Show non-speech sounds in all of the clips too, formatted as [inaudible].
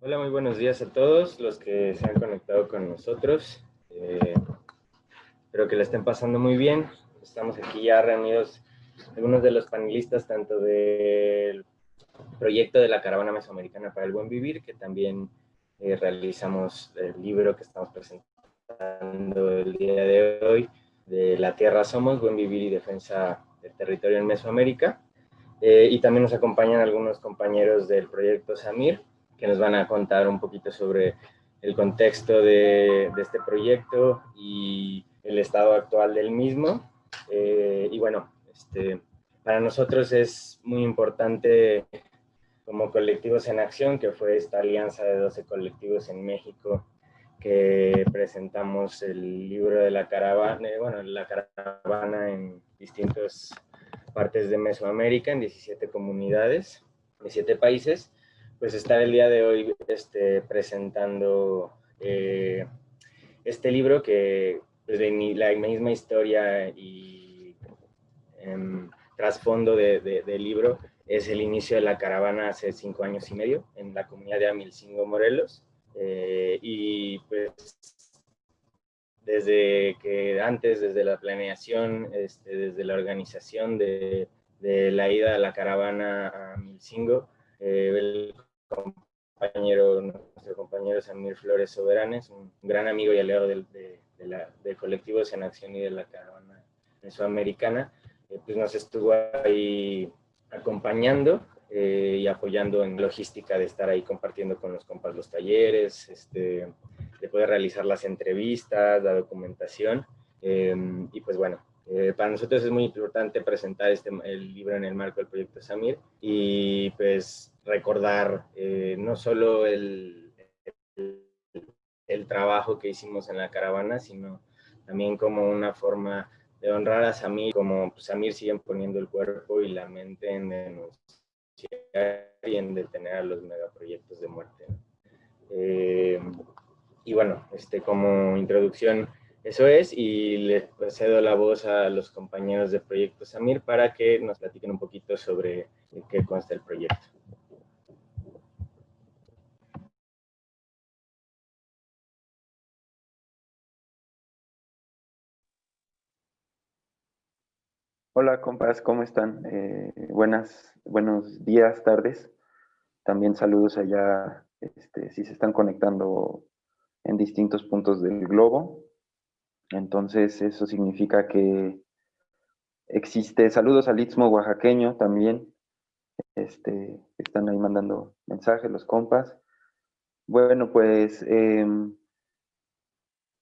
Hola, muy buenos días a todos los que se han conectado con nosotros. Eh, espero que la estén pasando muy bien. Estamos aquí ya reunidos algunos de los panelistas, tanto del proyecto de la Caravana Mesoamericana para el Buen Vivir, que también eh, realizamos el libro que estamos presentando el día de hoy, de La Tierra Somos, Buen Vivir y Defensa del Territorio en Mesoamérica. Eh, y también nos acompañan algunos compañeros del proyecto SAMIR, que nos van a contar un poquito sobre el contexto de, de este proyecto y el estado actual del mismo. Eh, y bueno, este, para nosotros es muy importante como colectivos en acción, que fue esta alianza de 12 colectivos en México que presentamos el libro de la caravana, eh, bueno, la caravana en distintas partes de Mesoamérica, en 17 comunidades, 17 países, pues estar el día de hoy este, presentando eh, este libro que pues, de la misma historia y em, trasfondo de, del libro es el inicio de la caravana hace cinco años y medio en la comunidad de Amilcingo, Morelos. Eh, y pues desde que antes, desde la planeación, este, desde la organización de, de, la ida a la caravana a Milcingo, eh, el compañero, nuestro compañero Samir Flores Soberanes, un gran amigo y aliado del, de, la, del colectivo en Acción y de la caravana mesoamericana, eh, pues nos estuvo ahí acompañando eh, y apoyando en logística de estar ahí compartiendo con los compas los talleres, este, de poder realizar las entrevistas, la documentación. Em, y pues bueno, eh, para nosotros es muy importante presentar este, el libro en el marco del proyecto Samir y pues recordar eh, no solo el, el, el, trabajo que hicimos en la caravana, sino también como una forma de honrar a Samir, como pues, Samir siguen poniendo el cuerpo y la mente en denunciar y en detener a los megaproyectos de muerte. Eh, y bueno, este, como introducción, eso es, y le cedo la voz a los compañeros de Proyecto Samir para que nos platiquen un poquito sobre qué consta el proyecto. Hola compas, ¿cómo están? Eh, buenas, buenos días, tardes. También saludos allá, este, si se están conectando en distintos puntos del globo. Entonces eso significa que existe, saludos al Istmo oaxaqueño también, este, están ahí mandando mensajes los compas. Bueno, pues em,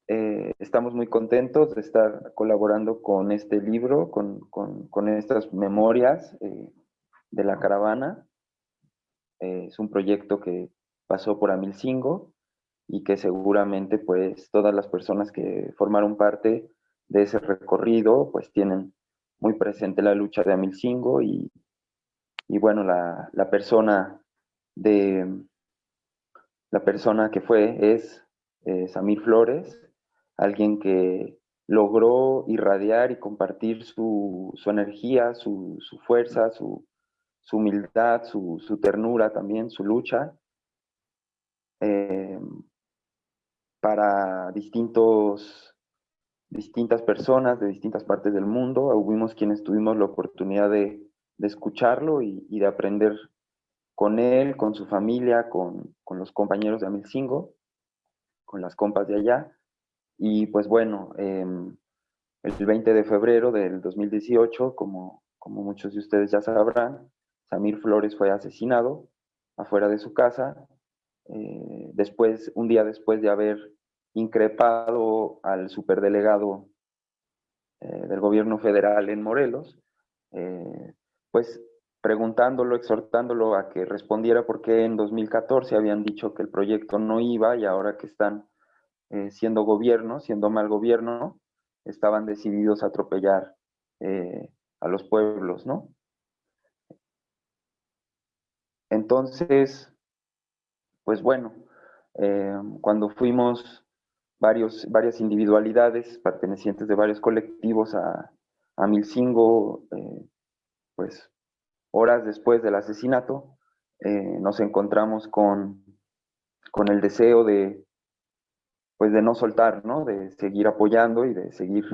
eh, estamos muy contentos de estar colaborando con este libro, con, con, estas memorias eh, de la caravana. Eh, es un proyecto que pasó por Amilcingo y que seguramente pues todas las personas que formaron parte de ese recorrido pues tienen muy presente la lucha de Amilcingo y, y bueno, la, la persona de la persona que fue es Samir Flores, alguien que logró irradiar y compartir su, energía, su, fuerza, su, humildad, su, ternura también, su lucha, eh, para distintos, distintas personas de distintas partes del mundo. Hubimos quienes tuvimos la oportunidad de, escucharlo y, de aprender con él, con su familia, con, con los compañeros de Amilcingo, con las compas de allá. Y pues bueno, em, el 20 de febrero del 2018, como, como muchos de ustedes ya sabrán, Samir Flores fue asesinado afuera de su casa, eh, después, un día después de haber increpado al superdelegado eh, del gobierno federal en Morelos, eh, pues preguntándolo, exhortándolo a que respondiera por qué en 2014 habían dicho que el proyecto no iba y ahora que están siendo gobierno, siendo mal gobierno, estaban decididos a atropellar a los pueblos, ¿no? Entonces, pues bueno, eh, cuando fuimos varios, varias individualidades pertenecientes de varios colectivos a, a Milcingo, pues horas después del asesinato, nos encontramos con con el deseo de, pues de no soltar, ¿no? De seguir apoyando y de seguir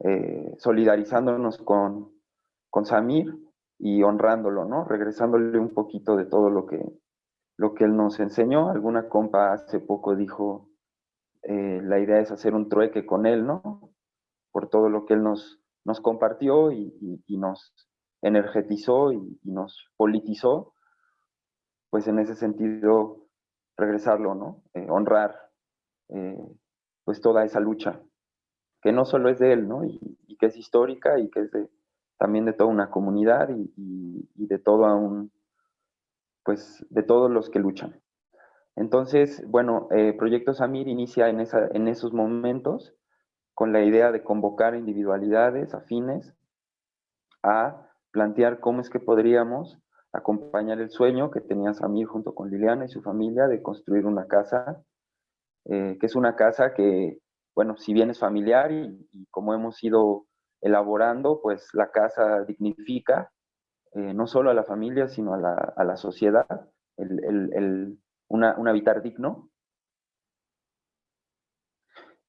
eh, solidarizándonos con, con Samir y honrándolo, ¿no? Regresándole un poquito de todo lo que, lo que él nos enseñó. Alguna compa hace poco dijo, eh, la idea es hacer un trueque con él, ¿no? Por todo lo que él nos, nos compartió y, nos energetizó y, nos politizó, pues en ese sentido regresarlo, ¿no? Eh, honrar eh, pues toda esa lucha, que no solo es de él, ¿no? Y, que es histórica y que es también de toda una comunidad y, de todo un, pues de todos los que luchan. Entonces, bueno, eh, Proyecto Samir inicia en, esa, en esos momentos con la idea de convocar individualidades afines a plantear cómo es que podríamos acompañar el sueño que tenía Samir junto con Liliana y su familia de construir una casa, eh, que es una casa que, bueno, si bien es familiar y, como hemos ido elaborando, pues la casa dignifica eh, no solo a la familia, sino a la, sociedad, el, un habitar digno,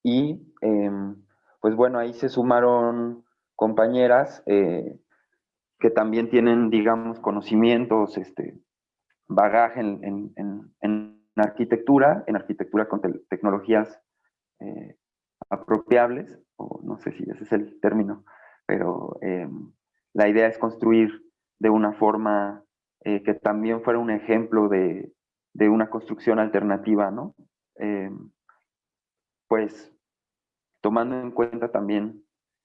y em, pues bueno, ahí se sumaron compañeras eh, que también tienen, digamos, conocimientos, este, bagaje en, arquitectura, en arquitectura con tecnologías eh, apropiables, o no sé si ese es el término, pero em, la idea es construir de una forma eh, que también fuera un ejemplo de, de una construcción alternativa, ¿no? Em, pues tomando en cuenta también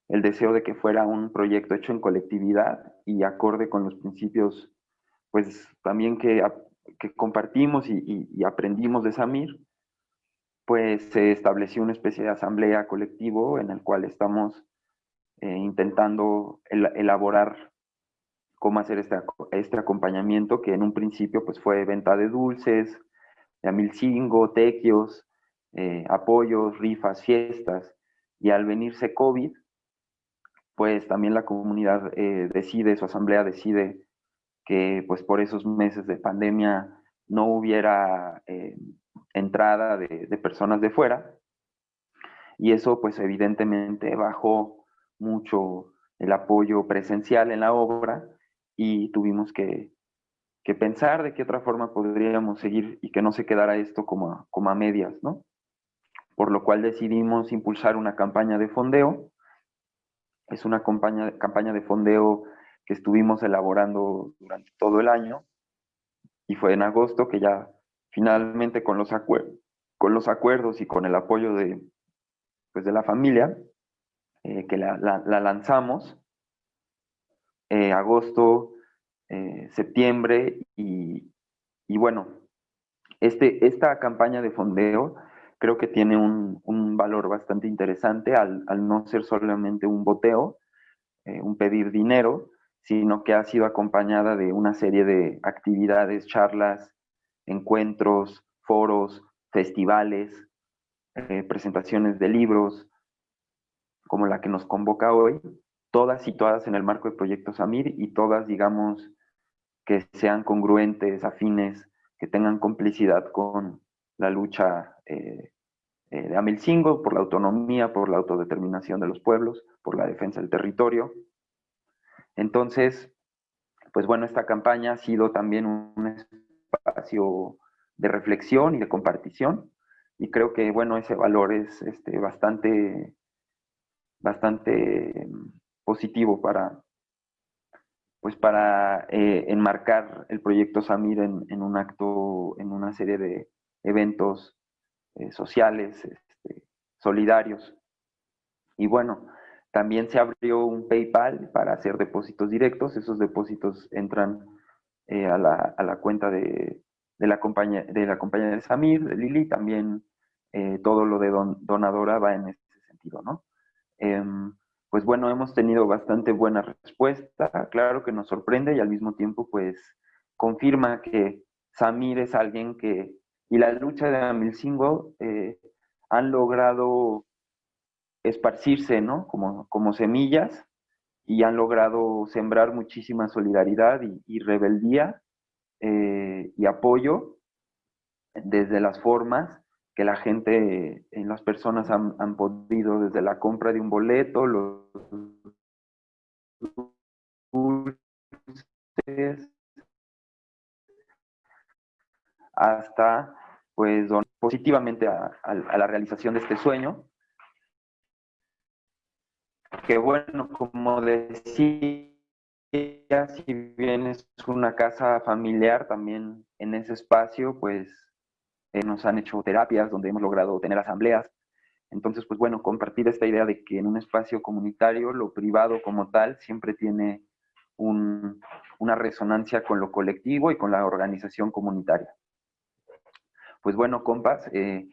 el deseo de que fuera un proyecto hecho en colectividad y acorde con los principios, pues también que, compartimos y, aprendimos de Samir, pues se estableció una especie de asamblea colectivo en el cual estamos eh, intentando elaborar cómo hacer este, este, acompañamiento que en un principio pues fue venta de dulces, de amilcingo, tequios, eh, apoyos, rifas, fiestas, y al venirse COVID, pues también la comunidad eh, decide, su asamblea decide que pues por esos meses de pandemia no hubiera eh, entrada de, personas de fuera. Y eso pues evidentemente bajó mucho el apoyo presencial en la obra y tuvimos que, pensar de qué otra forma podríamos seguir y que no se quedara esto como como a medias, ¿no? por lo cual decidimos impulsar una campaña de fondeo. Es una campaña, campaña de fondeo que estuvimos elaborando durante todo el año y fue en agosto que ya finalmente con los, con los acuerdos y con el apoyo de, pues de la familia, eh, que la, lanzamos, eh, agosto, eh, septiembre y, y, bueno, este, esta campaña de fondeo creo que tiene un, valor bastante interesante al, no ser solamente un boteo, eh, un pedir dinero, sino que ha sido acompañada de una serie de actividades, charlas, encuentros, foros, festivales, presentaciones de libros, como la que nos convoca hoy, todas situadas en el marco del proyecto Samir y todas, digamos, que sean congruentes, afines, que tengan complicidad con la lucha eh, eh, de Amilcingo, por la autonomía, por la autodeterminación de los pueblos, por la defensa del territorio. Entonces, pues bueno, esta campaña ha sido también un espacio de reflexión y de compartición, y creo que, bueno, ese valor es este, bastante, bastante positivo para, pues para eh, enmarcar el proyecto Samir en, un acto, en una serie de eventos eh, sociales, este, solidarios. Y bueno, también se abrió un PayPal para hacer depósitos directos. Esos depósitos entran eh, a, la, cuenta de, la compañía, de la compañía de Samir, de Lili. También todo lo de donadora va en ese sentido, ¿no? Pues bueno, hemos tenido bastante buena respuesta. Claro que nos sorprende y al mismo tiempo, pues, confirma que Samir es alguien que y la lucha de Amilcingo eh, han logrado esparcirse, ¿no? Como, como semillas y han logrado sembrar muchísima solidaridad y, rebeldía eh, y apoyo desde las formas que la gente, en las personas han, han podido, desde la compra de un boleto, los dulces, hasta pues positivamente a, la realización de este sueño. Que bueno, como decía, si bien es una casa familiar, también en ese espacio, pues eh, nos han hecho terapias donde hemos logrado tener asambleas. Entonces, pues bueno, compartir esta idea de que en un espacio comunitario, lo privado como tal, siempre tiene una resonancia con lo colectivo y con la organización comunitaria. Pues bueno, compas, eh,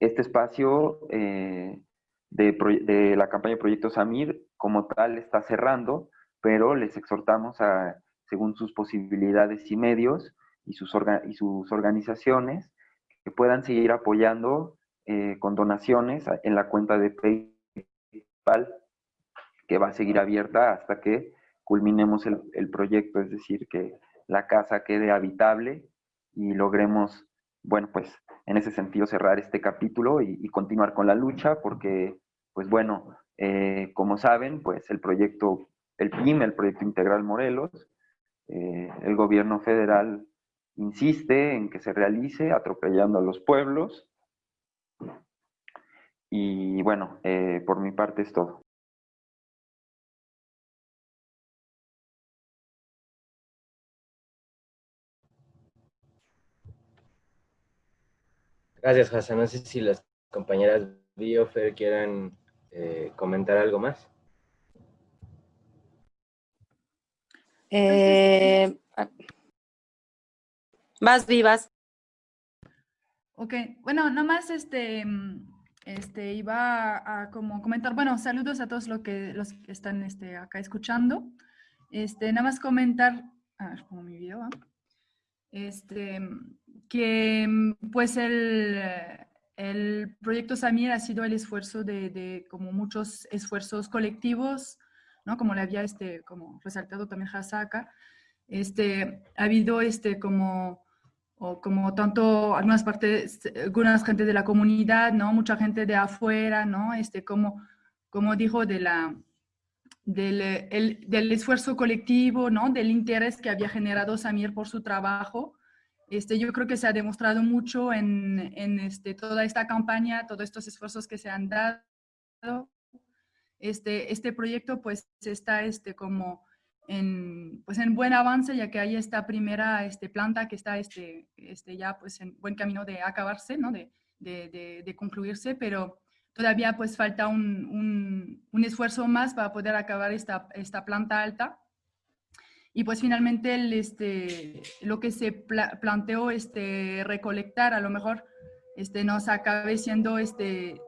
este espacio eh, de, la campaña de Proyecto Samir como tal está cerrando, pero les exhortamos a, según sus posibilidades y medios y sus, y sus organizaciones, que puedan seguir apoyando eh, con donaciones en la cuenta de PayPal, que va a seguir abierta hasta que culminemos el, el proyecto, es decir, que la casa quede habitable y logremos bueno, pues en ese sentido cerrar este capítulo y, continuar con la lucha, porque, pues bueno, eh, como saben, pues el proyecto, el PIM, el Proyecto Integral Morelos, eh, el gobierno federal insiste en que se realice atropellando a los pueblos. Y bueno, eh, por mi parte es todo. Gracias, Hassan. No sé si las compañeras Biofer quieran eh, comentar algo más. Eh, más vivas. Ok, bueno, nomás este, este, iba a, como comentar, bueno, saludos a todos los que, los que están este, acá escuchando. Este, nada más comentar, a ver, como mi video, este, que pues el, el proyecto Samir ha sido el esfuerzo de, de, como muchos esfuerzos colectivos, ¿no? Como le había este, como resaltado también Hasaka, este, ha habido este como, o como tanto algunas partes, algunas gente de la comunidad, ¿no? Mucha gente de afuera, ¿no? Este, como, como dijo de la, del, el, del esfuerzo colectivo, ¿no? Del interés que había generado Samir por su trabajo, este, yo creo que se ha demostrado mucho en, en este, toda esta campaña, todos estos esfuerzos que se han dado. Este, este proyecto pues está este, como en, pues en buen avance, ya que hay esta primera este, planta que está este, este, ya pues en buen camino de acabarse, ¿no? de, de, de, concluirse, pero todavía pues falta un, un, un, esfuerzo más para poder acabar esta, esta planta alta. Y pues finalmente el, este, lo que se planteó este, recolectar a lo mejor este, nos acabe siendo este,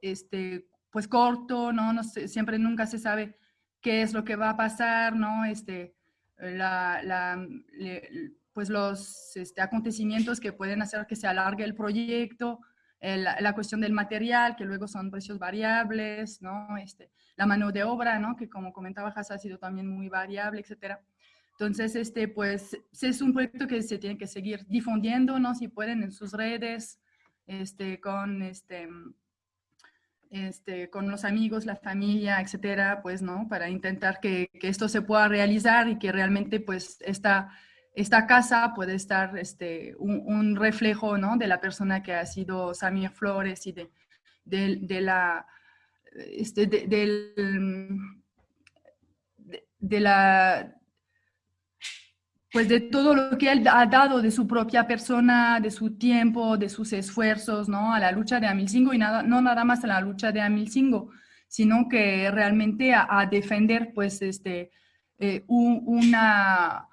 este, pues corto, ¿no? no siempre nunca se sabe qué es lo que va a pasar, ¿no? Este, la, la, pues los este, acontecimientos que pueden hacer que se alargue el proyecto, la, la, cuestión del material, que luego son precios variables, ¿no? Este, la mano de obra, ¿no? Que como comentaba Has ha sido también muy variable, etcétera. Entonces, este, pues, es un proyecto que se tiene que seguir difundiendo, ¿no? Si pueden en sus redes, este, con, este, este, con los amigos, la familia, etcétera, pues, ¿no? Para intentar que, esto se pueda realizar y que realmente, pues, esta, casa puede estar este, un, reflejo, ¿no? De la persona que ha sido Samir Flores y de, de, la, este, de la pues de todo lo que él ha dado de su propia persona, de su tiempo, de sus esfuerzos, ¿no? A la lucha de Amilcingo y nada, no nada más a la lucha de Amilcingo, sino que realmente a, defender, pues, este, eh, una,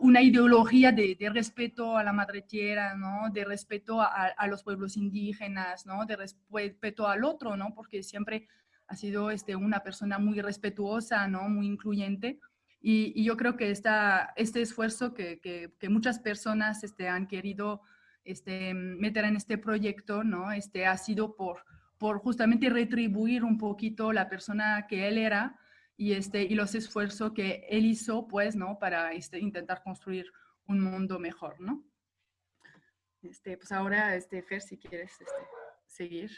una ideología de, respeto a la madre tierra, ¿no? De respeto a, a, los pueblos indígenas, ¿no? De respeto al otro, ¿no? Porque siempre ha sido este, una persona muy respetuosa, ¿no? Muy incluyente. Y, yo creo que esta, este esfuerzo que, que, muchas personas este, han querido este, meter en este proyecto, ¿no? Este, ha sido por, por justamente retribuir un poquito la persona que él era y, este, y los esfuerzos que él hizo, pues, ¿no? Para este, intentar construir un mundo mejor, ¿no? Este, pues ahora, este, Fer, si quieres este, seguir.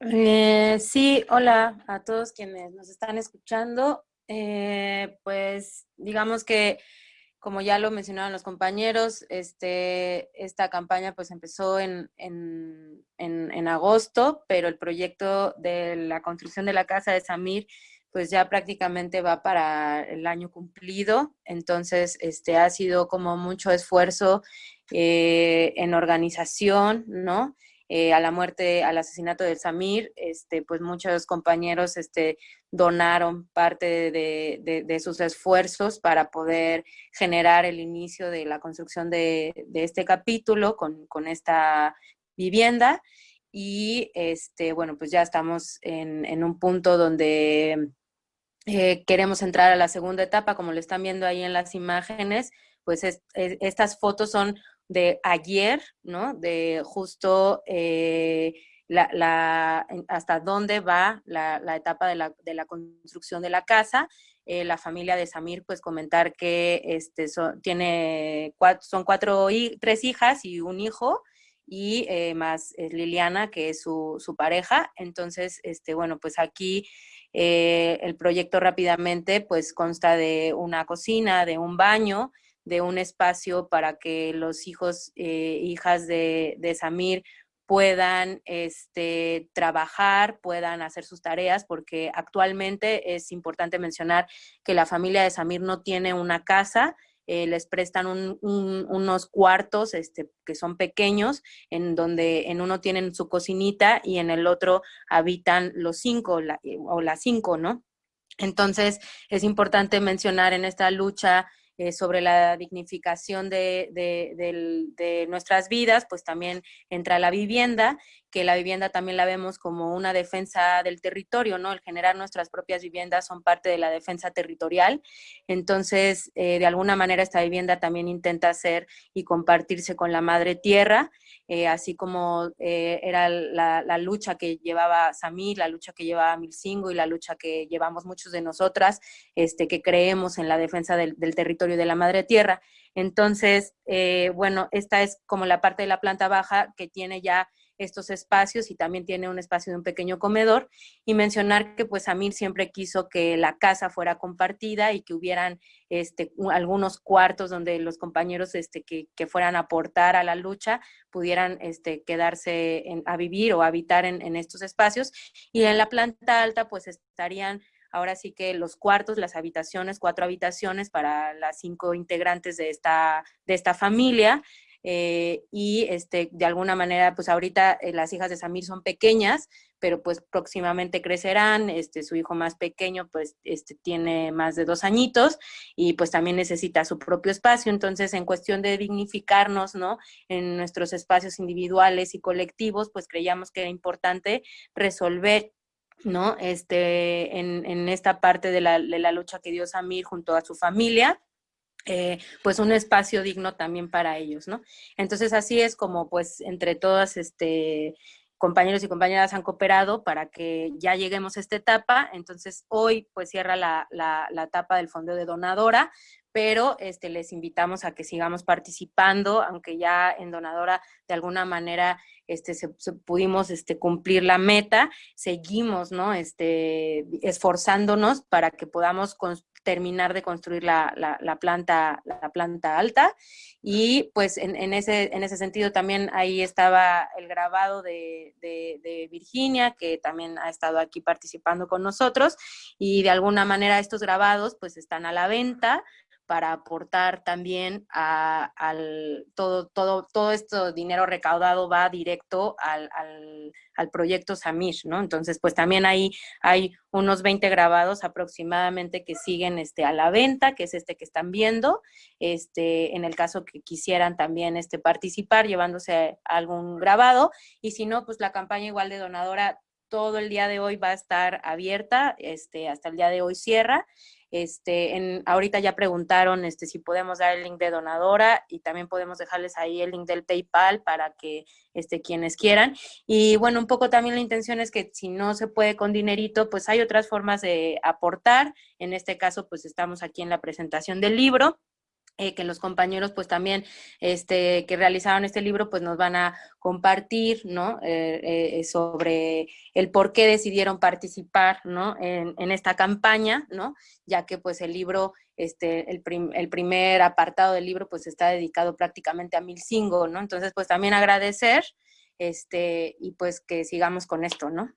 Eh, sí, hola a todos quienes nos están escuchando. Eh, pues digamos que, como ya lo mencionaron los compañeros, este, esta campaña pues empezó en, en, en, agosto, pero el proyecto de la construcción de la casa de Samir pues ya prácticamente va para el año cumplido, entonces este, ha sido como mucho esfuerzo eh, en organización, ¿no? Eh, a la muerte, al asesinato de Samir, este, pues muchos compañeros este, donaron parte de, sus esfuerzos para poder generar el inicio de la construcción de, este capítulo con, esta vivienda. Y este, bueno, pues ya estamos en, un punto donde eh, queremos entrar a la segunda etapa, como lo están viendo ahí en las imágenes, pues estas fotos son de ayer, ¿no? De justo eh, la, hasta dónde va la, etapa de la, construcción de la casa. Eh, la familia de Samir, pues comentar que este, tiene son cuatro, tres hijas y un hijo, y eh, más Liliana, que es su, su, pareja. Entonces, este, bueno, pues aquí el proyecto rápidamente pues consta de una cocina, de un baño, de un espacio para que los hijos, e hijas de, Samir puedan este, trabajar, puedan hacer sus tareas, porque actualmente es importante mencionar que la familia de Samir no tiene una casa, eh, les prestan unos cuartos este, que son pequeños, en donde en uno tienen su cocinita y en el otro habitan los cinco o las cinco, ¿no? Entonces, es importante mencionar en esta lucha eh, sobre la dignificación de, de, nuestras vidas, pues también entra la vivienda, que la vivienda también la vemos como una defensa del territorio, ¿no? El generar nuestras propias viviendas son parte de la defensa territorial. Entonces, eh, de alguna manera esta vivienda también intenta ser y compartirse con la madre tierra, eh, así como era la, lucha que llevaba Samir, la lucha que llevaba Milcingo y la lucha que llevamos muchos de nosotras, este, que creemos en la defensa del, del territorio de la madre tierra. Entonces, eh, bueno, esta es como la parte de la planta baja que tiene ya estos espacios y también tiene un espacio de un pequeño comedor y mencionar que pues Amir siempre quiso que la casa fuera compartida y que hubieran este, algunos cuartos donde los compañeros este, que, fueran a aportar a la lucha pudieran este, quedarse a vivir o habitar en, en estos espacios y en la planta alta pues estarían ahora sí que los cuartos, las habitaciones, cuatro habitaciones para las cinco integrantes de esta, de esta familia. Eh, y este, de alguna manera, pues ahorita eh, las hijas de Samir son pequeñas, pero pues próximamente crecerán, este, su hijo más pequeño pues este, tiene más de dos añitos y pues también necesita su propio espacio, entonces en cuestión de dignificarnos, ¿no? En nuestros espacios individuales y colectivos, pues creíamos que era importante resolver ¿no? Este, en, esta parte de la, lucha que dio Samir junto a su familia, eh, pues un espacio digno también para ellos, ¿no? Entonces así es como pues entre todas este, compañeros y compañeras han cooperado para que ya lleguemos a esta etapa. Entonces hoy pues cierra la, la, la etapa del fondo de donadora, pero este, les invitamos a que sigamos participando, aunque ya en Donadora de alguna manera este, se, pudimos este, cumplir la meta, seguimos ¿no? este, esforzándonos para que podamos terminar de construir la, la, planta, la planta alta. Y pues en, ese, en ese sentido también ahí estaba el grabado de, de, de, Virginia, que también ha estado aquí participando con nosotros. Y de alguna manera estos grabados pues están a la venta para aportar también a, al todo, todo, todo este dinero recaudado va directo al, al, proyecto Samish, ¿no? Entonces, pues también ahí hay unos 20 grabados aproximadamente que siguen este, a la venta, que es este que están viendo, este, en el caso que quisieran también este, participar llevándose algún grabado, y si no, pues la campaña igual de donadora todo el día de hoy va a estar abierta, este, hasta el día de hoy cierra, este, en, ahorita ya preguntaron este, si podemos dar el link de donadora y también podemos dejarles ahí el link del PayPal para que este, quienes quieran. Y bueno, un poco también la intención es que si no se puede con dinerito, pues hay otras formas de aportar. En este caso, pues estamos aquí en la presentación del libro eh, que los compañeros pues también este, que realizaron este libro pues nos van a compartir, ¿no? Eh, eh, sobre el por qué decidieron participar, ¿no? En, esta campaña, ¿no? Ya que pues el libro, este, el, el, primer apartado del libro pues está dedicado prácticamente a Milcingo, ¿no? Entonces pues también agradecer, este, y pues que sigamos con esto, ¿no?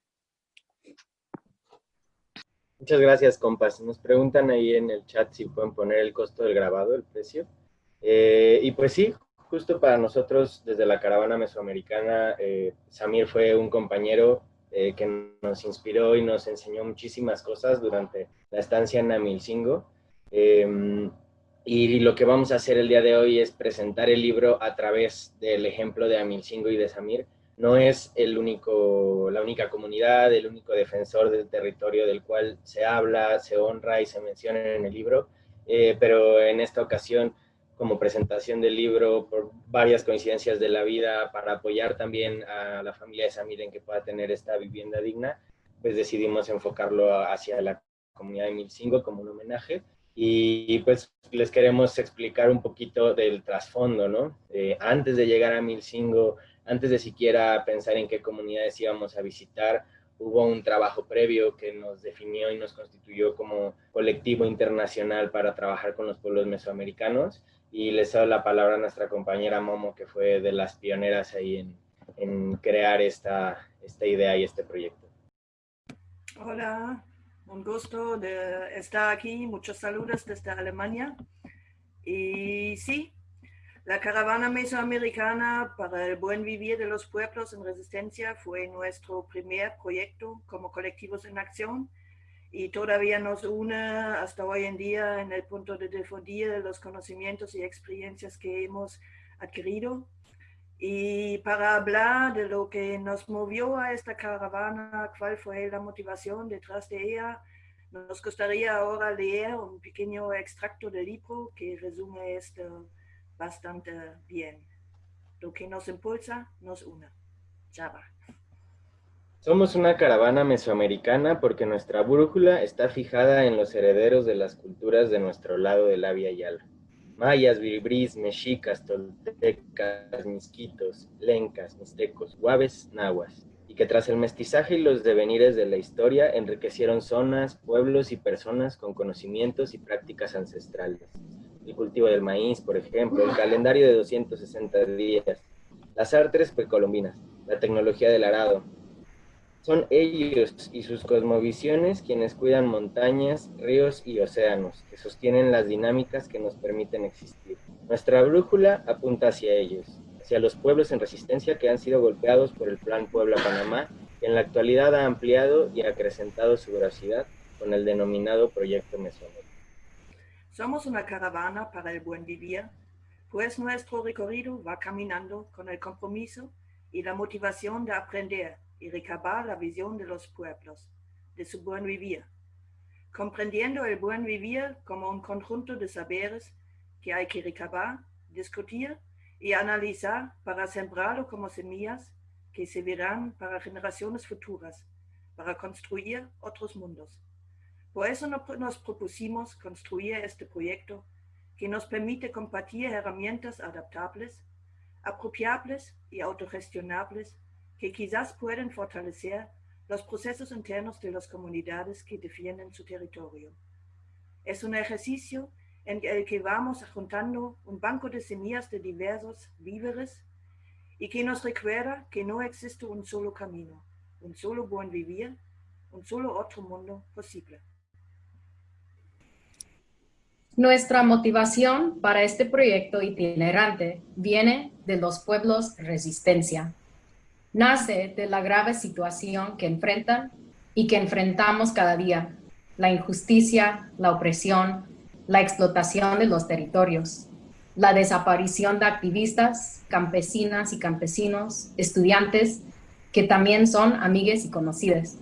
Muchas gracias, compas. Nos preguntan ahí en el chat si pueden poner el costo del grabado, el precio. Eh, y pues sí, justo para nosotros, desde la caravana mesoamericana, eh, Samir fue un compañero eh, que nos inspiró y nos enseñó muchísimas cosas durante la estancia en Amilcingo. Em, y lo que vamos a hacer el día de hoy es presentar el libro a través del ejemplo de Amilcingo y de Samir, no es el único, la única comunidad, el único defensor del territorio del cual se habla, se honra y se menciona en el libro, eh, pero en esta ocasión, como presentación del libro, por varias coincidencias de la vida, para apoyar también a la familia de Samir en que pueda tener esta vivienda digna, pues decidimos enfocarlo hacia la comunidad de Milcingo como un homenaje. Y pues les queremos explicar un poquito del trasfondo, ¿no? Eh, antes de llegar a Milcingo, antes de siquiera pensar en qué comunidades íbamos a visitar, hubo un trabajo previo que nos definió y nos constituyó como colectivo internacional para trabajar con los pueblos mesoamericanos. Y les doy la palabra a nuestra compañera Momo, que fue de las pioneras ahí en, en crear esta, esta idea y este proyecto. Hola, un gusto de estar aquí. Muchos saludos desde Alemania. Y sí, la caravana mesoamericana para el buen vivir de los pueblos en resistencia fue nuestro primer proyecto como colectivos en acción y todavía nos une hasta hoy en día en el punto de difundir los conocimientos y experiencias que hemos adquirido. Y para hablar de lo que nos movió a esta caravana, cuál fue la motivación detrás de ella, nos gustaría ahora leer un pequeño extracto del libro que resume este bastante bien. Lo que nos impulsa, nos une. Java. Somos una caravana mesoamericana porque nuestra brújula está fijada en los herederos de las culturas de nuestro lado de la Vía Yala. Mayas, viribrís, mexicas, toltecas, misquitos, lencas, mixtecos, guaves, nahuas, y que tras el mestizaje y los devenires de la historia enriquecieron zonas, pueblos y personas con conocimientos y prácticas ancestrales el cultivo del maíz, por ejemplo, el calendario de 260 días, las artes precolombinas, la tecnología del arado. Son ellos y sus cosmovisiones quienes cuidan montañas, ríos y océanos, que sostienen las dinámicas que nos permiten existir. Nuestra brújula apunta hacia ellos, hacia los pueblos en resistencia que han sido golpeados por el Plan Puebla-Panamá, que en la actualidad ha ampliado y acrecentado su veracidad con el denominado Proyecto Mesoamérica. Somos una caravana para el buen vivir, pues nuestro recorrido va caminando con el compromiso y la motivación de aprender y recabar la visión de los pueblos, de su buen vivir, comprendiendo el buen vivir como un conjunto de saberes que hay que recabar, discutir y analizar para sembrarlo como semillas que se verán para generaciones futuras, para construir otros mundos. Por eso nos propusimos construir este proyecto que nos permite compartir herramientas adaptables, apropiables y autogestionables que quizás pueden fortalecer los procesos internos de las comunidades que defienden su territorio. Es un ejercicio en el que vamos juntando un banco de semillas de diversos víveres y que nos recuerda que no existe un solo camino, un solo buen vivir, un solo otro mundo posible. Nuestra motivación para este proyecto itinerante viene de los pueblos resistencia. Nace de la grave situación que enfrentan y que enfrentamos cada día, la injusticia, la opresión, la explotación de los territorios, la desaparición de activistas, campesinas y campesinos, estudiantes, que también son amigues y conocidas.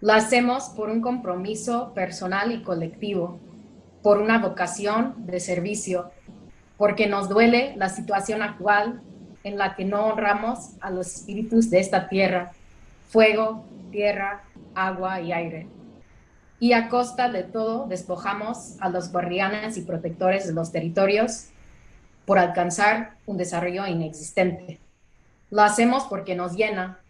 La hacemos por un compromiso personal y colectivo por una vocación de servicio, porque nos duele la situación actual en la que no honramos a los espíritus de esta tierra, fuego, tierra, agua y aire. y a costa de todo despojamos a los guardianes y protectores de los territorios por alcanzar un desarrollo inexistente. Lo hacemos porque nos llena,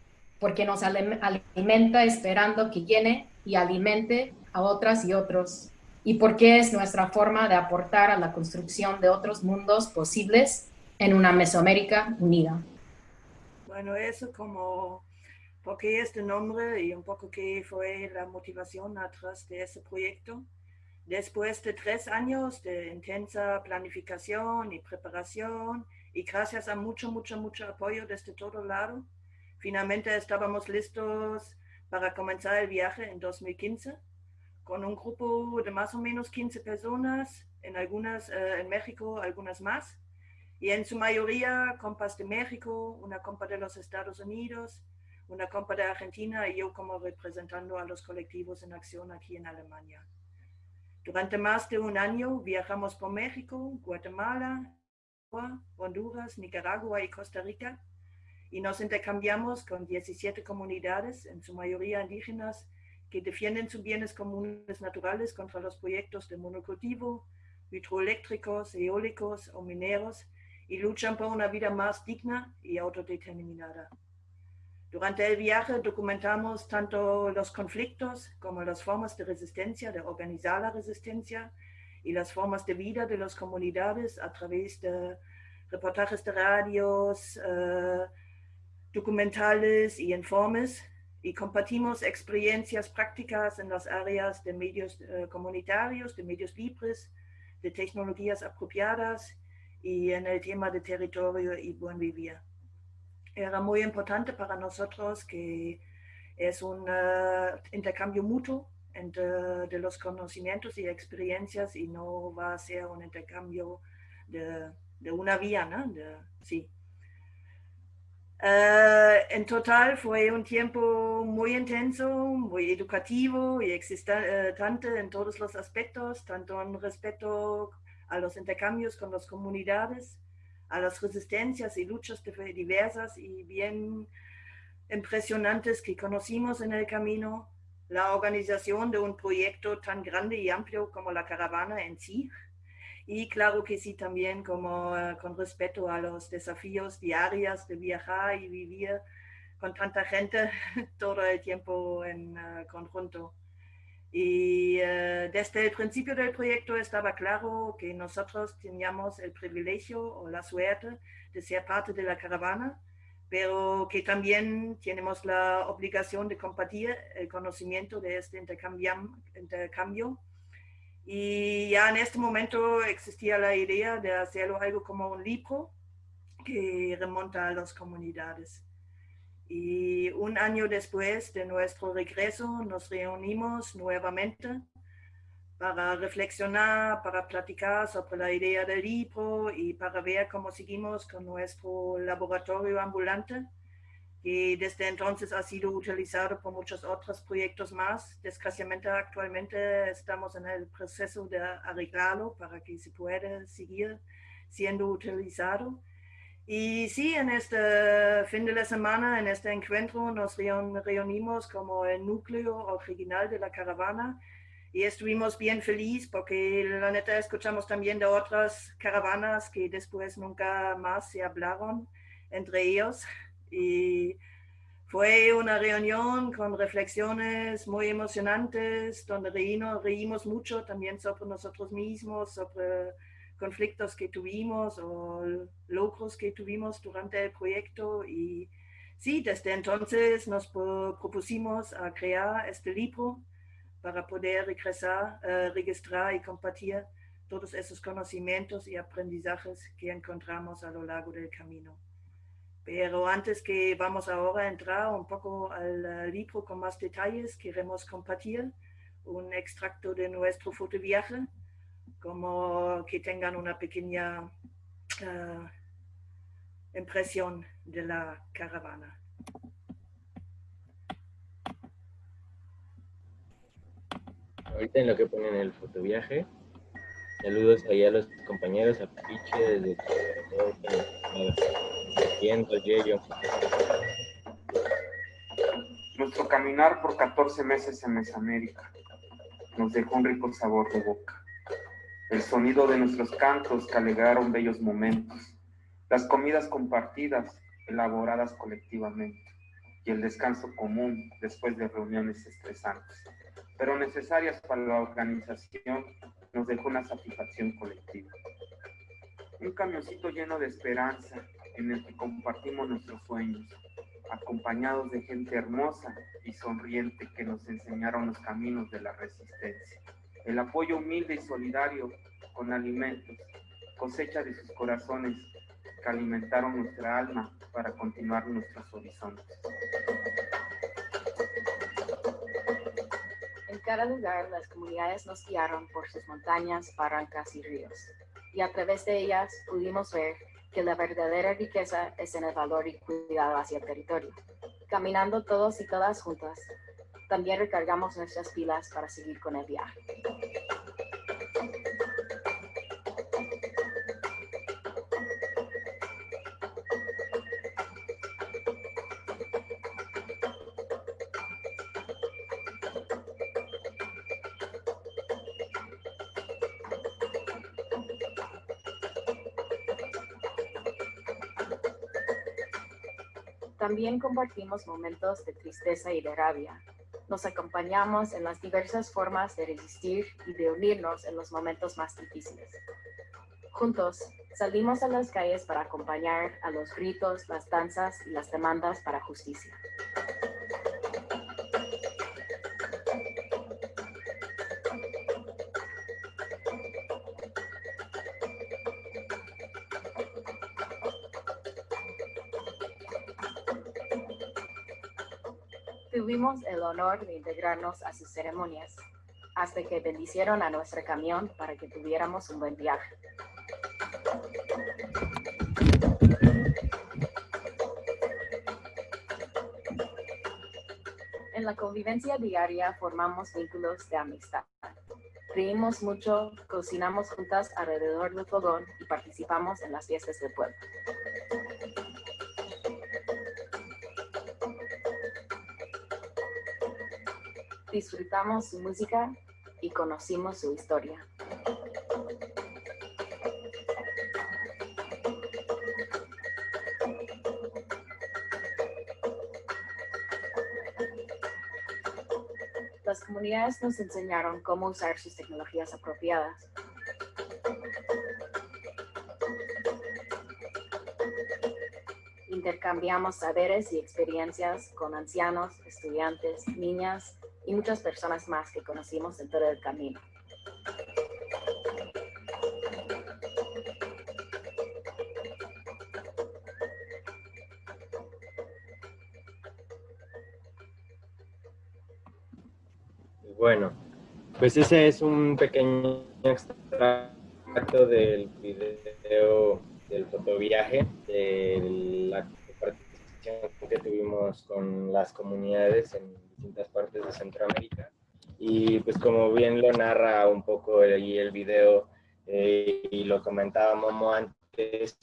porque nos alimenta esperando que llene y alimente a otras y otros, y porque es nuestra forma de aportar a la construcción de otros mundos posibles en una Mesoamérica unida. Bueno, eso como, ¿por qué este nombre y un poco qué fue la motivación atrás de ese proyecto? Después de tres años de intensa planificación y preparación y gracias a mucho, mucho, mucho apoyo desde todo lado, finalmente estábamos listos para comenzar el viaje en 2015 con un grupo de más o menos 15 personas, en algunas eh, en México, algunas más, y en su mayoría compas de México, una compa de los Estados Unidos, una compa de Argentina y yo como representando a los colectivos en acción aquí en Alemania. Durante más de un año viajamos por México, Guatemala, Honduras, Nicaragua y Costa Rica y nos intercambiamos con 17 comunidades, en su mayoría indígenas, que defienden sus bienes comunes naturales contra los proyectos de monocultivo, hidroeléctricos, eólicos o mineros y luchan por una vida más digna y autodeterminada. Durante el viaje documentamos tanto los conflictos como las formas de resistencia, de organizar la resistencia y las formas de vida de las comunidades a través de reportajes de radios, eh, documentales y informes y compartimos experiencias prácticas en las áreas de medios eh, comunitarios, de medios libres, de tecnologías apropiadas y en el tema de territorio y buen vivir. Era muy importante para nosotros que es un eh, intercambio mutuo entre de los conocimientos y experiencias y no va a ser un intercambio de, de una vía, ¿no? De, sí, Uh, en total fue un tiempo muy intenso, muy educativo y existente en todos los aspectos, tanto en respeto a los intercambios con las comunidades, a las resistencias y luchas diversas y bien impresionantes que conocimos en el camino, la organización de un proyecto tan grande y amplio como la caravana en sí, y claro que sí también como uh, con respeto a los desafíos diarios de viajar y vivir con tanta gente [laughs] todo el tiempo en uh, conjunto. Y uh, desde el principio del proyecto estaba claro que nosotros teníamos el privilegio o la suerte de ser parte de la caravana, pero que también tenemos la obligación de compartir el conocimiento de este intercambio, intercambio y ya en este momento existía la idea de hacerlo algo como un libro que remonta a las comunidades. Y un año después de nuestro regreso nos reunimos nuevamente para reflexionar, para platicar sobre la idea del libro y para ver cómo seguimos con nuestro laboratorio ambulante y desde entonces ha sido utilizado por muchos otros proyectos más. Desgraciadamente actualmente estamos en el proceso de arreglarlo para que se pueda seguir siendo utilizado. Y sí, en este fin de la semana, en este encuentro, nos reunimos como el núcleo original de la caravana y estuvimos bien felices porque la neta escuchamos también de otras caravanas que después nunca más se hablaron entre ellos y fue una reunión con reflexiones muy emocionantes, donde reímos, mucho también sobre nosotros mismos, sobre conflictos que tuvimos o logros que tuvimos durante el proyecto. Y sí, desde entonces nos propusimos a crear este libro para poder regresar, eh, registrar y compartir todos esos conocimientos y aprendizajes que encontramos a lo largo del camino. Pero antes que vamos ahora a entrar un poco al libro con más detalles, queremos compartir un extracto de nuestro fotoviaje, como que tengan una pequeña uh, impresión de la caravana. Ahorita en lo que ponen el fotoviaje, saludos allá a los compañeros, a Piche desde nuestro caminar por 14 meses en Mesoamérica. nos dejó un rico sabor de boca. El sonido de nuestros cantos que alegaron bellos momentos, las comidas compartidas, elaboradas colectivamente, y el descanso común después de reuniones estresantes, pero necesarias para la organización, nos dejó una satisfacción colectiva. Un camioncito lleno de esperanza en el que compartimos nuestros sueños, acompañados de gente hermosa y sonriente que nos enseñaron los caminos de la resistencia. El apoyo humilde y solidario con alimentos, cosecha de sus corazones que alimentaron nuestra alma para continuar nuestros horizontes. En cada lugar las comunidades nos guiaron por sus montañas, barrancas y ríos, y a través de ellas pudimos ver que la verdadera riqueza es en el valor y cuidado hacia el territorio. Caminando todos y todas juntas, también recargamos nuestras pilas para seguir con el viaje. También compartimos momentos de tristeza y de rabia. Nos acompañamos en las diversas formas de resistir y de unirnos en los momentos más difíciles. Juntos, salimos a las calles para acompañar a los gritos, las danzas y las demandas para justicia. Tuvimos el honor de integrarnos a sus ceremonias, hasta que bendicieron a nuestro camión para que tuviéramos un buen viaje. En la convivencia diaria formamos vínculos de amistad. Reímos mucho, cocinamos juntas alrededor del fogón y participamos en las fiestas del pueblo. Disfrutamos su música y conocimos su historia. Las comunidades nos enseñaron cómo usar sus tecnologías apropiadas. Intercambiamos saberes y experiencias con ancianos, estudiantes, niñas y muchas personas más que conocimos en todo el camino. Bueno, pues ese es un pequeño extracto del video del fotoviaje, de la participación que tuvimos con las comunidades en distintas partes de Centroamérica. Y pues como bien lo narra un poco ahí el video eh, y lo comentaba Momo antes,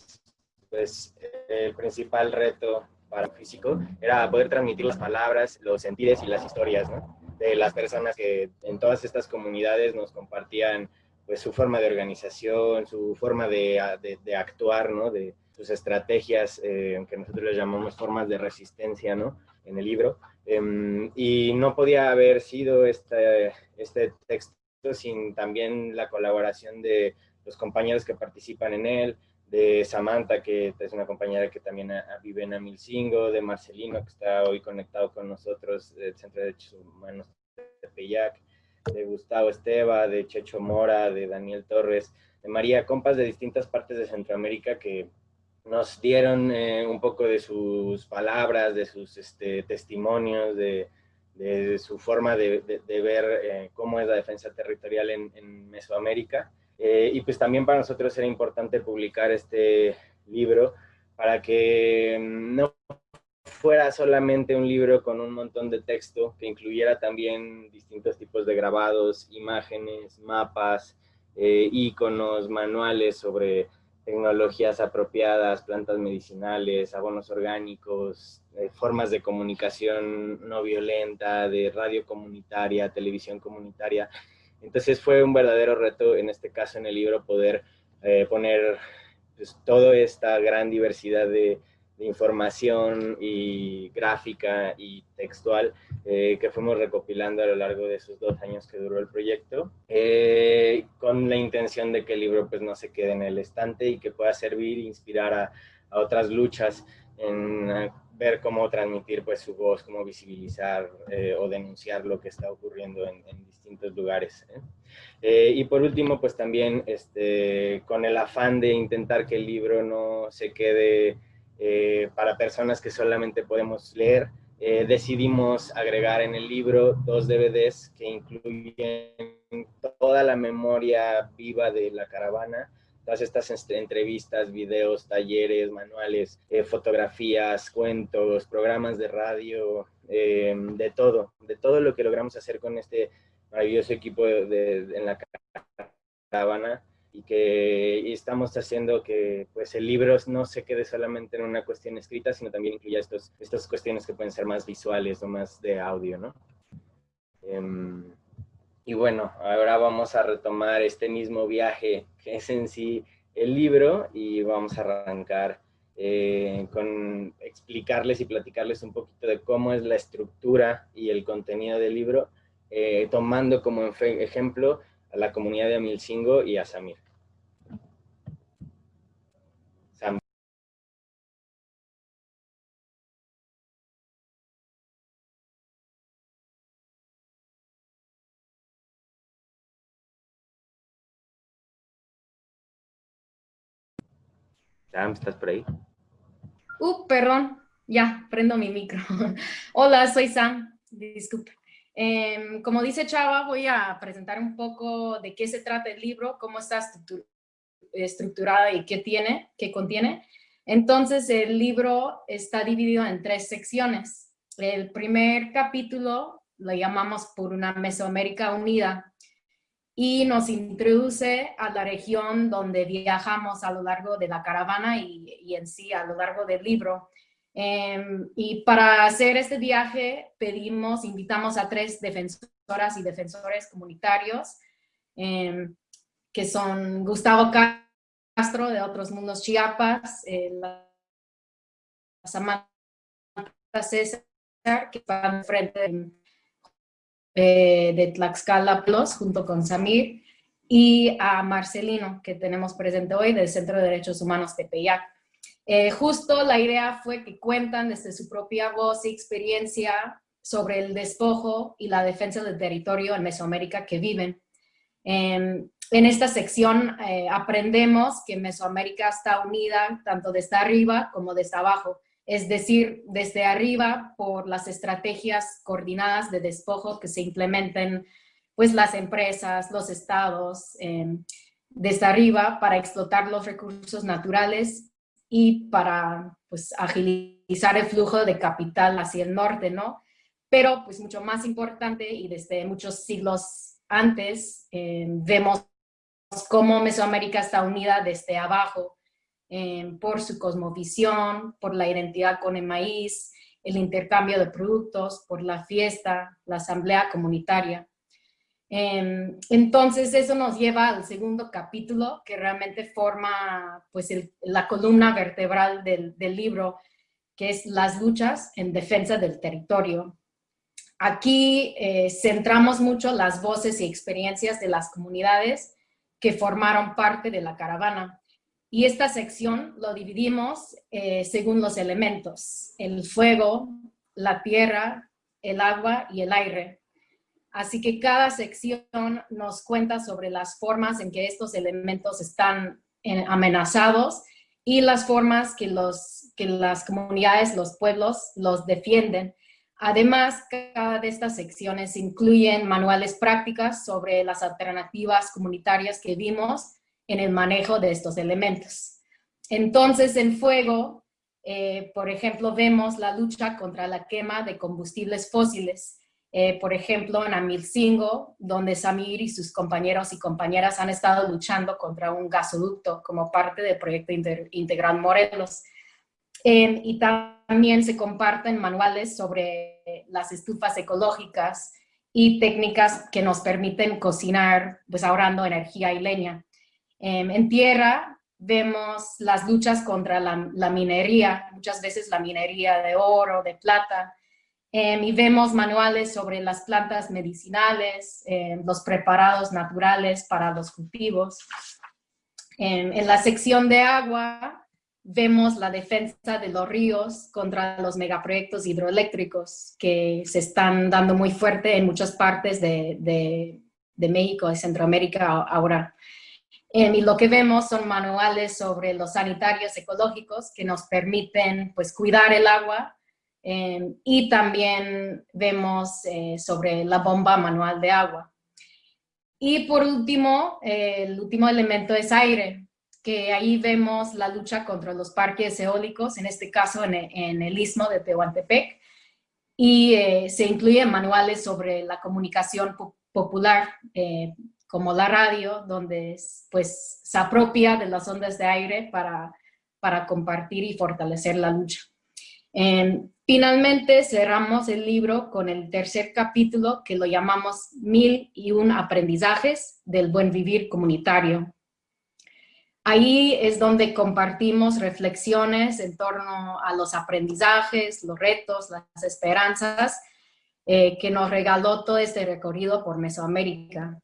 pues el principal reto para el físico era poder transmitir las palabras, los sentidos y las historias ¿no? de las personas que en todas estas comunidades nos compartían pues su forma de organización, su forma de, de, de actuar, ¿no? de sus estrategias, eh, que nosotros les llamamos formas de resistencia ¿no? en el libro. Em, y no podía haber sido este, este texto sin también la colaboración de los compañeros que participan en él, de Samantha, que es una compañera que también vive en Amilcingo, de Marcelino, que está hoy conectado con nosotros del Centro de Derechos Humanos de Peyac, de Gustavo Esteba, de Checho Mora, de Daniel Torres, de María Compas de distintas partes de Centroamérica que nos dieron eh, un poco de sus palabras, de sus este, testimonios, de, su forma de, ver eh, cómo es la defensa territorial en, Mesoamérica. Eh, y pues también para nosotros era importante publicar este libro para que no fuera solamente un libro con un montón de texto, que incluyera también distintos tipos de grabados, imágenes, mapas, iconos, manuales sobre tecnologías apropiadas, plantas medicinales, abonos orgánicos, eh, formas de comunicación no violenta, de radio comunitaria, televisión comunitaria. Entonces fue un verdadero reto, en este caso en el libro, poder eh, poner pues, toda esta gran diversidad de, información y gráfica y textual eh, que fuimos recopilando a lo largo de esos dos años que duró el proyecto, eh, con la intención de que el libro pues, no se quede en el estante y que pueda servir e inspirar a, a otras luchas en ver cómo transmitir pues su voz, cómo visibilizar eh, o denunciar lo que está ocurriendo en, distintos lugares. ¿eh? Eh, y por último, pues también este, con el afán de intentar que el libro no se quede para personas que solamente podemos leer, decidimos agregar en el libro dos DVDs que incluyen toda la memoria viva de la caravana, todas estas entrevistas, videos, talleres, manuales, eh, fotografías, cuentos, programas de radio, eh, de todo, de todo lo que logramos hacer con este maravilloso equipo de, en la caravana y que estamos haciendo que pues el libro no se quede solamente en una cuestión escrita, sino también incluya estos, estas cuestiones que pueden ser más visuales o más de audio, ¿no? Em, y bueno, ahora vamos a retomar este mismo viaje que es en sí el libro y vamos a arrancar eh, con explicarles y platicarles un poquito de cómo es la estructura y el contenido del libro, eh, tomando como ejemplo a la comunidad de Amilcingo y a Samir. Sam, ¿estás por ahí? Uh, perdón, ya, prendo mi micro. [laughs] Hola, soy Sam, disculpe. Em, como dice Chava, voy a presentar un poco de qué se trata el libro, cómo está estructurada y qué tiene, qué contiene. Entonces, el libro está dividido en tres secciones. El primer capítulo lo llamamos por una Mesoamérica unida, y nos introduce a la región donde viajamos a lo largo de la caravana y, en sí a lo largo del libro. Em, y para hacer este viaje pedimos, invitamos a tres defensoras y defensores comunitarios, em, que son Gustavo Castro de Otros Mundos Chiapas, eh, Samantha César, que está frente de eh, de Tlaxcala Plus junto con Samir y a Marcelino que tenemos presente hoy del Centro de Derechos Humanos de Peyac. Eh, justo la idea fue que cuentan desde su propia voz y experiencia sobre el despojo y la defensa del territorio en Mesoamérica que viven. en esta sección eh, aprendemos que Mesoamérica está unida tanto desde arriba como desde abajo es decir, desde arriba por las estrategias coordinadas de despojo que se implementen pues las empresas, los estados, em, desde arriba para explotar los recursos naturales y para pues agilizar el flujo de capital hacia el norte, ¿no? Pero pues mucho más importante y desde muchos siglos antes em, vemos cómo Mesoamérica está unida desde abajo Em, por su cosmovisión, por la identidad con el maíz, el intercambio de productos, por la fiesta, la asamblea comunitaria. Em, entonces eso nos lleva al segundo capítulo que realmente forma pues la columna vertebral del, libro, que es las luchas en defensa del territorio. Aquí eh, centramos mucho las voces y experiencias de las comunidades que formaron parte de la caravana. Y esta sección lo dividimos eh, según los elementos, el fuego, la tierra, el agua y el aire. Así que cada sección nos cuenta sobre las formas en que estos elementos están eh, amenazados y las formas que, los, que las comunidades, los pueblos, los defienden. Además, cada de estas secciones incluyen manuales prácticas sobre las alternativas comunitarias que vimos en el manejo de estos elementos. Entonces, en fuego, eh, por ejemplo, vemos la lucha contra la quema de combustibles fósiles. Eh, por ejemplo, en Amilcingo, donde Samir y sus compañeros y compañeras han estado luchando contra un gasoducto como parte del proyecto Integral Morelos. y también se comparten manuales sobre las estufas ecológicas y técnicas que nos permiten cocinar, pues ahorrando energía y leña. Em, en tierra vemos las luchas contra la, minería, muchas veces la minería de oro, de plata, em, y vemos manuales sobre las plantas medicinales, em, los preparados naturales para los cultivos. en la sección de agua vemos la defensa de los ríos contra los megaproyectos hidroeléctricos que se están dando muy fuerte en muchas partes de, de, México y Centroamérica ahora. Em, y lo que vemos son manuales sobre los sanitarios ecológicos que nos permiten pues, cuidar el agua em, y también vemos eh, sobre la bomba manual de agua. Y por último, eh, el último elemento es aire que ahí vemos la lucha contra los parques eólicos, en este caso en, el istmo de Tehuantepec, y eh, se incluyen manuales sobre la comunicación popular, eh, como la radio, donde pues, se apropia de las ondas de aire para, para compartir y fortalecer la lucha. Em, finalmente cerramos el libro con el tercer capítulo que lo llamamos Mil y un aprendizajes del buen vivir comunitario. Ahí es donde compartimos reflexiones en torno a los aprendizajes, los retos, las esperanzas eh, que nos regaló todo este recorrido por Mesoamérica.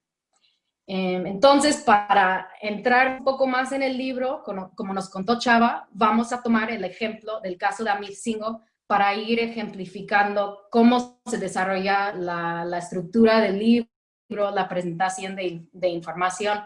Em, entonces, para entrar un poco más en el libro, como, nos contó Chava, vamos a tomar el ejemplo del caso de Amilcingo para ir ejemplificando cómo se desarrolla la, estructura del libro, la presentación de, información,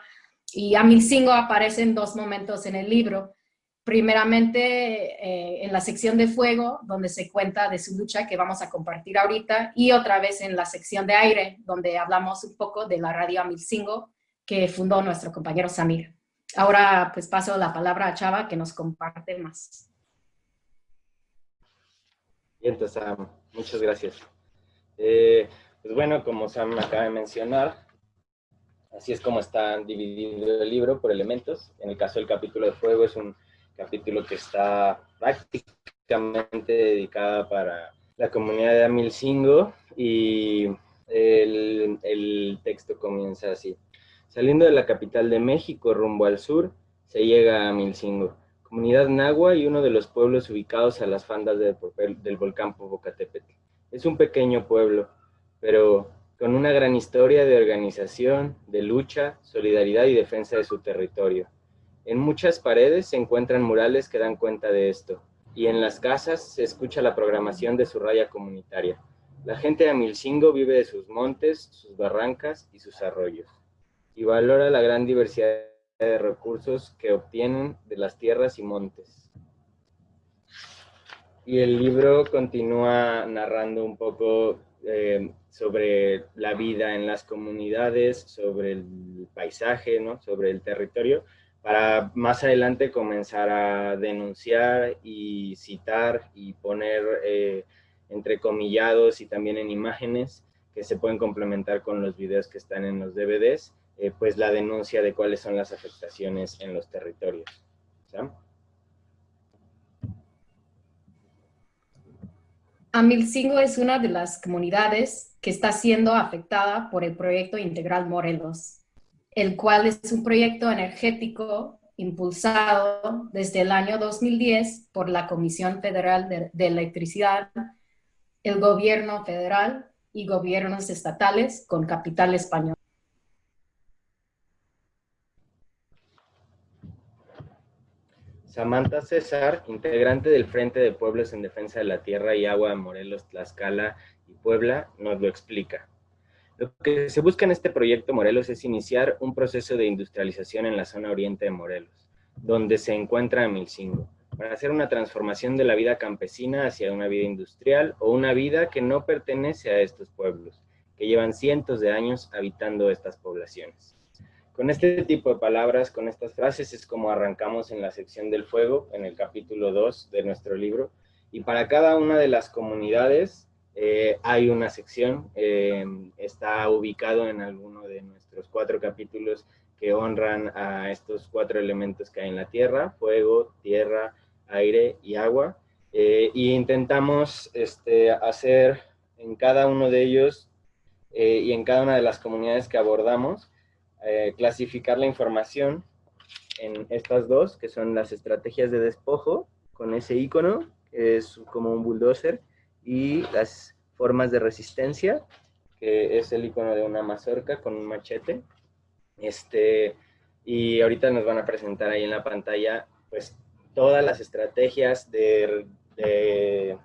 y Amilcingo aparece en dos momentos en el libro. Primeramente eh, en la sección de fuego, donde se cuenta de su lucha que vamos a compartir ahorita, y otra vez en la sección de aire, donde hablamos un poco de la radio Amilcingo que fundó nuestro compañero Samir. Ahora pues paso la palabra a Chava que nos comparte más. Bien, entonces, muchas gracias. Eh, pues bueno, como Sam acaba de mencionar, Así es como está dividido el libro por elementos. En el caso del capítulo de fuego es un capítulo que está prácticamente dedicado para la comunidad de Amilcingo y el, el texto comienza así. Saliendo de la capital de México rumbo al sur, se llega a Amilcingo, comunidad nahua y uno de los pueblos ubicados a las faldas del volcán Popocatépetl. Es un pequeño pueblo, pero con una gran historia de organización, de lucha, solidaridad y defensa de su territorio. En muchas paredes se encuentran murales que dan cuenta de esto, y en las casas se escucha la programación de su raya comunitaria. La gente de Amilcingo vive de sus montes, sus barrancas y sus arroyos, y valora la gran diversidad de recursos que obtienen de las tierras y montes. Y el libro continúa narrando un poco eh, sobre la vida en las comunidades, sobre el paisaje, ¿no? sobre el territorio, para más adelante comenzar a denunciar y citar y poner eh, entre comillados y también en imágenes que se pueden complementar con los videos que están en los DVDs, eh, pues la denuncia de cuáles son las afectaciones en los territorios. Amilcingo es una de las comunidades que está siendo afectada por el proyecto Integral Morelos, el cual es un proyecto energético impulsado desde el año 2010 por la Comisión Federal de, de Electricidad, el gobierno federal y gobiernos estatales con capital español. Samantha César, integrante del Frente de Pueblos en Defensa de la Tierra y Agua de Morelos, Tlaxcala y Puebla, nos lo explica. Lo que se busca en este proyecto Morelos es iniciar un proceso de industrialización en la zona oriente de Morelos, donde se encuentra Milcingo, para hacer una transformación de la vida campesina hacia una vida industrial o una vida que no pertenece a estos pueblos, que llevan cientos de años habitando estas poblaciones. Con este tipo de palabras, con estas frases, es como arrancamos en la sección del fuego, en el capítulo 2 de nuestro libro. Y para cada una de las comunidades eh, hay una sección, eh, está ubicado en alguno de nuestros cuatro capítulos que honran a estos cuatro elementos que hay en la tierra, fuego, tierra, aire y agua. Eh, y intentamos este, hacer en cada uno de ellos y en cada una de las comunidades que abordamos, eh, clasificar la información en estas dos, que son las estrategias de despojo, con ese icono, que es como un bulldozer, y las formas de resistencia, que es el icono de una mazorca con un machete. Este, y ahorita nos van a presentar ahí en la pantalla, pues, todas las estrategias de, de,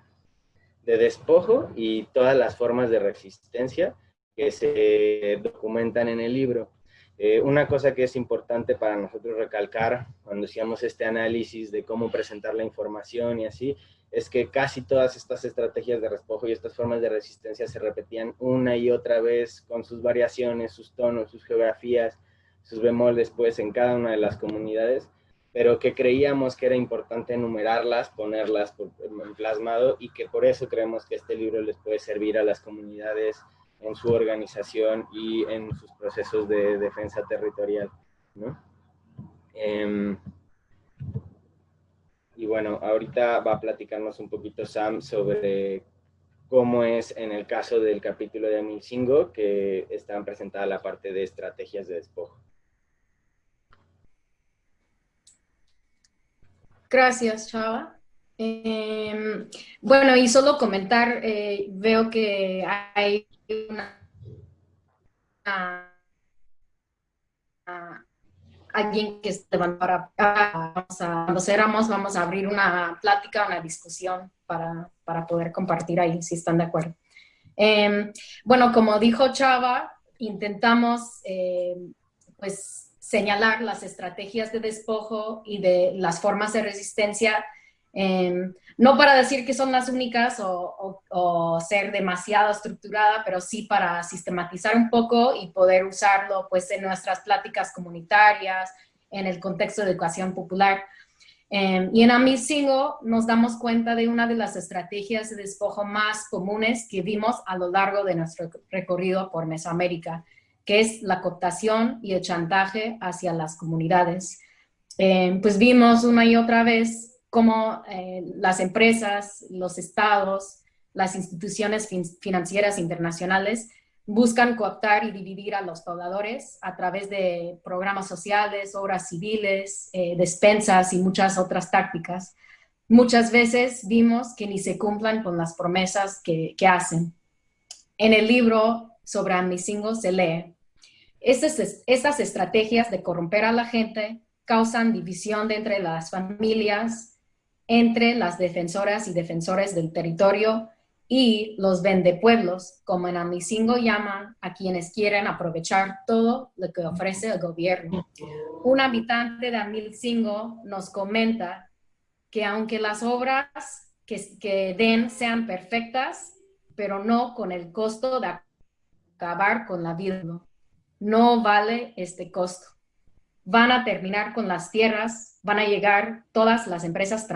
de despojo y todas las formas de resistencia que se documentan en el libro. Eh, una cosa que es importante para nosotros recalcar cuando hacíamos este análisis de cómo presentar la información y así, es que casi todas estas estrategias de despojo y estas formas de resistencia se repetían una y otra vez con sus variaciones, sus tonos, sus geografías, sus bemoles, pues en cada una de las comunidades, pero que creíamos que era importante enumerarlas, ponerlas en plasmado y que por eso creemos que este libro les puede servir a las comunidades en su organización y en sus procesos de defensa territorial. ¿no? Em, y bueno, ahorita va a platicarnos un poquito Sam sobre cómo es en el caso del capítulo de Amilcingo, que están presentada la parte de estrategias de despojo. Gracias, Chava. Em, bueno, y solo comentar, eh, veo que hay una, alguien que se para, vamos a, cuando éramos, vamos a abrir una plática, una discusión para, para poder compartir ahí, si están de acuerdo. Em, bueno, como dijo Chava, intentamos em, pues señalar las estrategias de despojo y de las formas de resistencia Em, no para decir que son las únicas o, ser demasiado estructurada, pero sí para sistematizar un poco y poder usarlo pues en nuestras pláticas comunitarias, en el contexto de educación popular. Em, y en Amisingo nos damos cuenta de una de las estrategias de despojo más comunes que vimos a lo largo de nuestro recorrido por Mesoamérica, que es la cooptación y el chantaje hacia las comunidades. Em, pues vimos una y otra vez cómo eh, las empresas, los estados, las instituciones financieras internacionales buscan cooptar y dividir a los pobladores a través de programas sociales, obras civiles, eh, despensas y muchas otras tácticas. Muchas veces vimos que ni se cumplan con las promesas que, que hacen. En el libro sobre Amisingo se lee, estas estrategias de corromper a la gente causan división de entre las familias, entre las defensoras y defensores del territorio y los vendepueblos, como en Amisingo llaman a quienes quieren aprovechar todo lo que ofrece el gobierno. Un habitante de Amisingo nos comenta que aunque las obras que, que den sean perfectas, pero no con el costo de acabar con la vida, no vale este costo. Van a terminar con las tierras van a llegar todas las empresas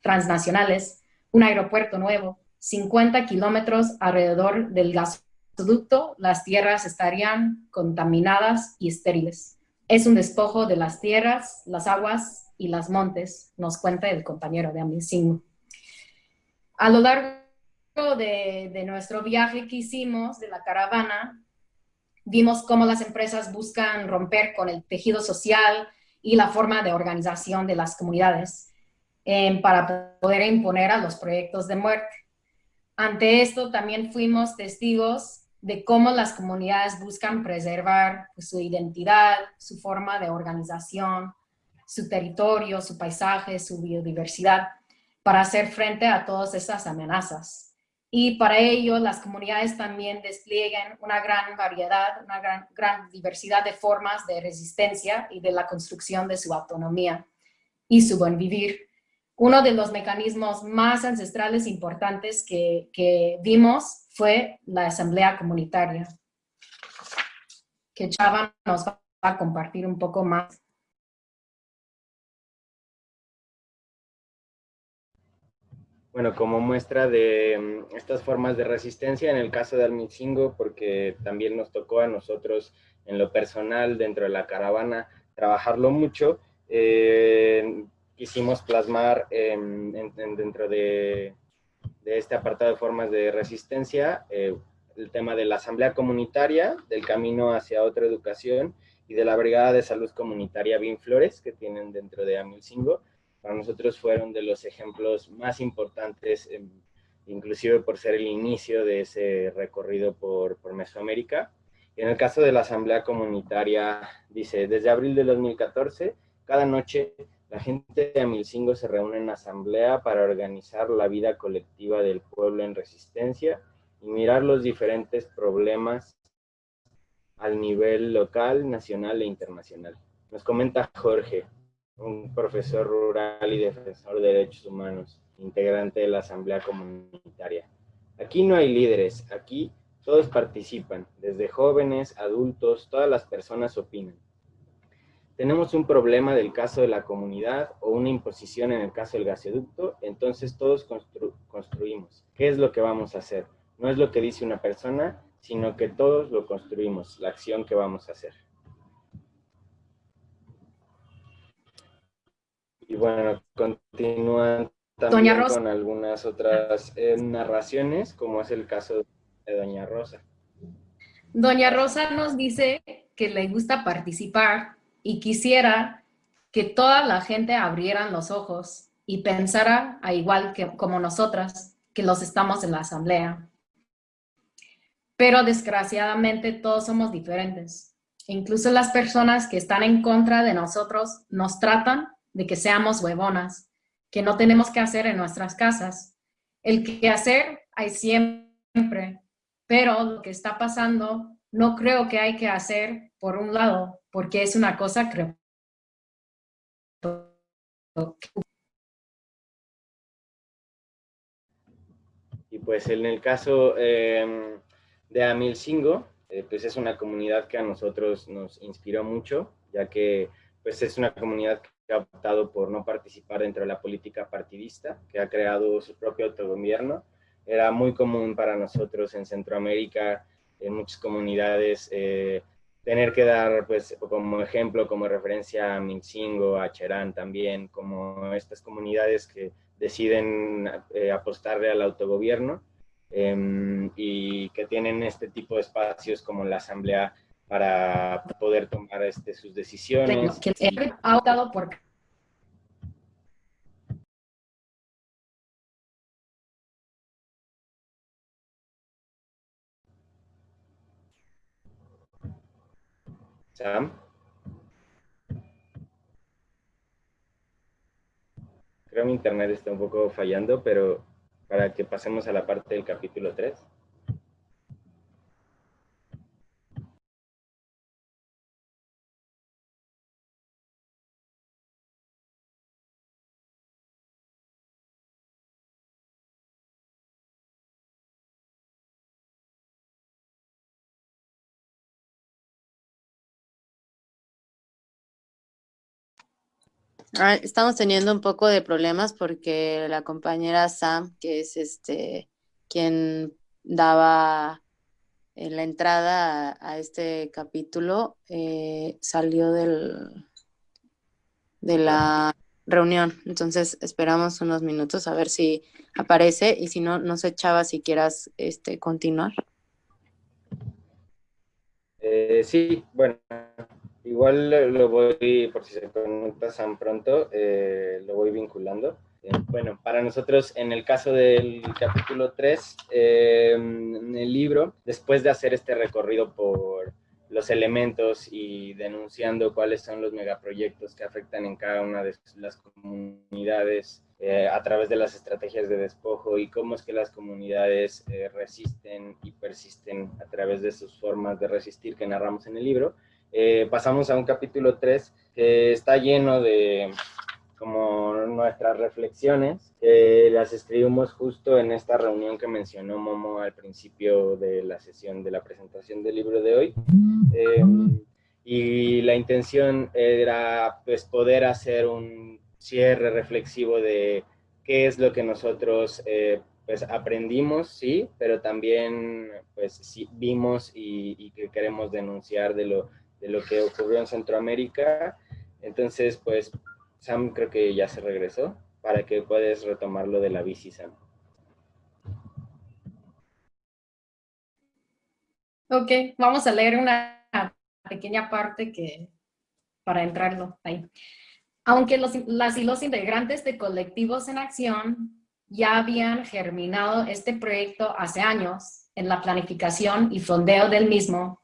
transnacionales, un aeropuerto nuevo, 50 kilómetros alrededor del gasoducto, las tierras estarían contaminadas y estériles. Es un despojo de las tierras, las aguas y las montes, nos cuenta el compañero de Amicingo. A lo largo de, de nuestro viaje que hicimos de la caravana, vimos cómo las empresas buscan romper con el tejido social, y la forma de organización de las comunidades eh, para poder imponer a los proyectos de muerte. Ante esto también fuimos testigos de cómo las comunidades buscan preservar pues, su identidad, su forma de organización, su territorio, su paisaje, su biodiversidad, para hacer frente a todas esas amenazas y para ello las comunidades también despliegan una gran variedad, una gran, diversidad de formas de resistencia y de la construcción de su autonomía y su buen vivir. Uno de los mecanismos más ancestrales importantes que, que vimos fue la asamblea comunitaria, que Chava nos va a compartir un poco más. Bueno, como muestra de mm, estas formas de resistencia en el caso de Almitzingo, porque también nos tocó a nosotros en lo personal dentro de la caravana trabajarlo mucho, eh, quisimos plasmar dentro de, este apartado de formas de resistencia eh, el tema de la asamblea comunitaria, del camino hacia otra educación y de la brigada de salud comunitaria Bin Flores que tienen dentro de Amilcingo. Para nosotros fueron de los ejemplos más importantes, inclusive por ser el inicio de ese recorrido por, por Mesoamérica. En el caso de la asamblea comunitaria, dice, desde abril de 2014, cada noche la gente de Amilcingo se reúne en asamblea para organizar la vida colectiva del pueblo en resistencia y mirar los diferentes problemas al nivel local, nacional e internacional. Nos comenta Jorge, un profesor rural y defensor de derechos humanos, integrante de la Asamblea Comunitaria. Aquí no hay líderes, aquí todos participan, desde jóvenes, adultos, todas las personas opinan tenemos un problema del caso de la comunidad o una imposición en el caso del gasoducto, entonces todos construimos. ¿Qué es lo que vamos a hacer? No es lo que dice una persona, sino que todos lo construimos, la acción que vamos a hacer. Y bueno, continúan también con algunas otras eh, narraciones, como es el caso de Doña Rosa. Doña Rosa nos dice que le gusta participar y quisiera que toda la gente abrieran los ojos y pensara a igual que como nosotras, que los estamos en la asamblea. Pero desgraciadamente todos somos diferentes. Incluso las personas que están en contra de nosotros nos tratan de que seamos huevonas, que no tenemos que hacer en nuestras casas. El que hacer hay siempre, pero lo que está pasando no creo que hay que hacer por un lado, porque es una cosa creo. Y pues en el caso em, de Amilcingo, eh, pues es una comunidad que a nosotros nos inspiró mucho, ya que pues es una comunidad que ha optado por no participar dentro de la política partidista, que ha creado su propio autogobierno. Era muy común para nosotros en Centroamérica en muchas comunidades, eh, tener que dar pues como ejemplo, como referencia a Mincingo, a Cherán también, como estas comunidades que deciden eh, apostarle al autogobierno em, y que tienen este tipo de espacios como la asamblea para poder tomar este, sus decisiones. ha optado por Sam. Creo que mi internet está un poco fallando, pero para que pasemos a la parte del capítulo 3. Estamos teniendo un poco de problemas porque la compañera Sam, que es este quien daba en la entrada a, este capítulo, eh, salió del, de la reunión. Entonces esperamos unos minutos a ver si aparece y si no, no sé, Chava, si quieras este, continuar. Eh, sí, bueno, Igual lo voy, por si se Sam pronto, eh, lo voy vinculando. Eh, bueno, para nosotros, en el caso del capítulo 3, eh, en el libro, después de hacer este recorrido por los elementos y denunciando cuáles son los megaproyectos que afectan en cada una de las comunidades a través de las estrategias de despojo y cómo es que las comunidades resisten y persisten a través de sus formas de resistir que narramos en el libro, eh, pasamos a un capítulo 3 que está lleno de como nuestras reflexiones, que las escribimos justo en esta reunión que mencionó Momo al principio de la sesión de la presentación del libro de hoy. Em, y la intención era pues poder hacer un cierre reflexivo de qué es lo que nosotros eh, pues aprendimos, sí, pero también pues sí, vimos y, y que queremos denunciar de lo de lo que ocurrió en Centroamérica. Entonces, pues, Sam creo que ya se regresó para que puedas retomar lo de la bici, Sam. Ok, vamos a leer una pequeña parte que para entrarlo ahí. Aunque los, las y los integrantes de Colectivos en Acción ya habían germinado este proyecto hace años en la planificación y fondeo del mismo,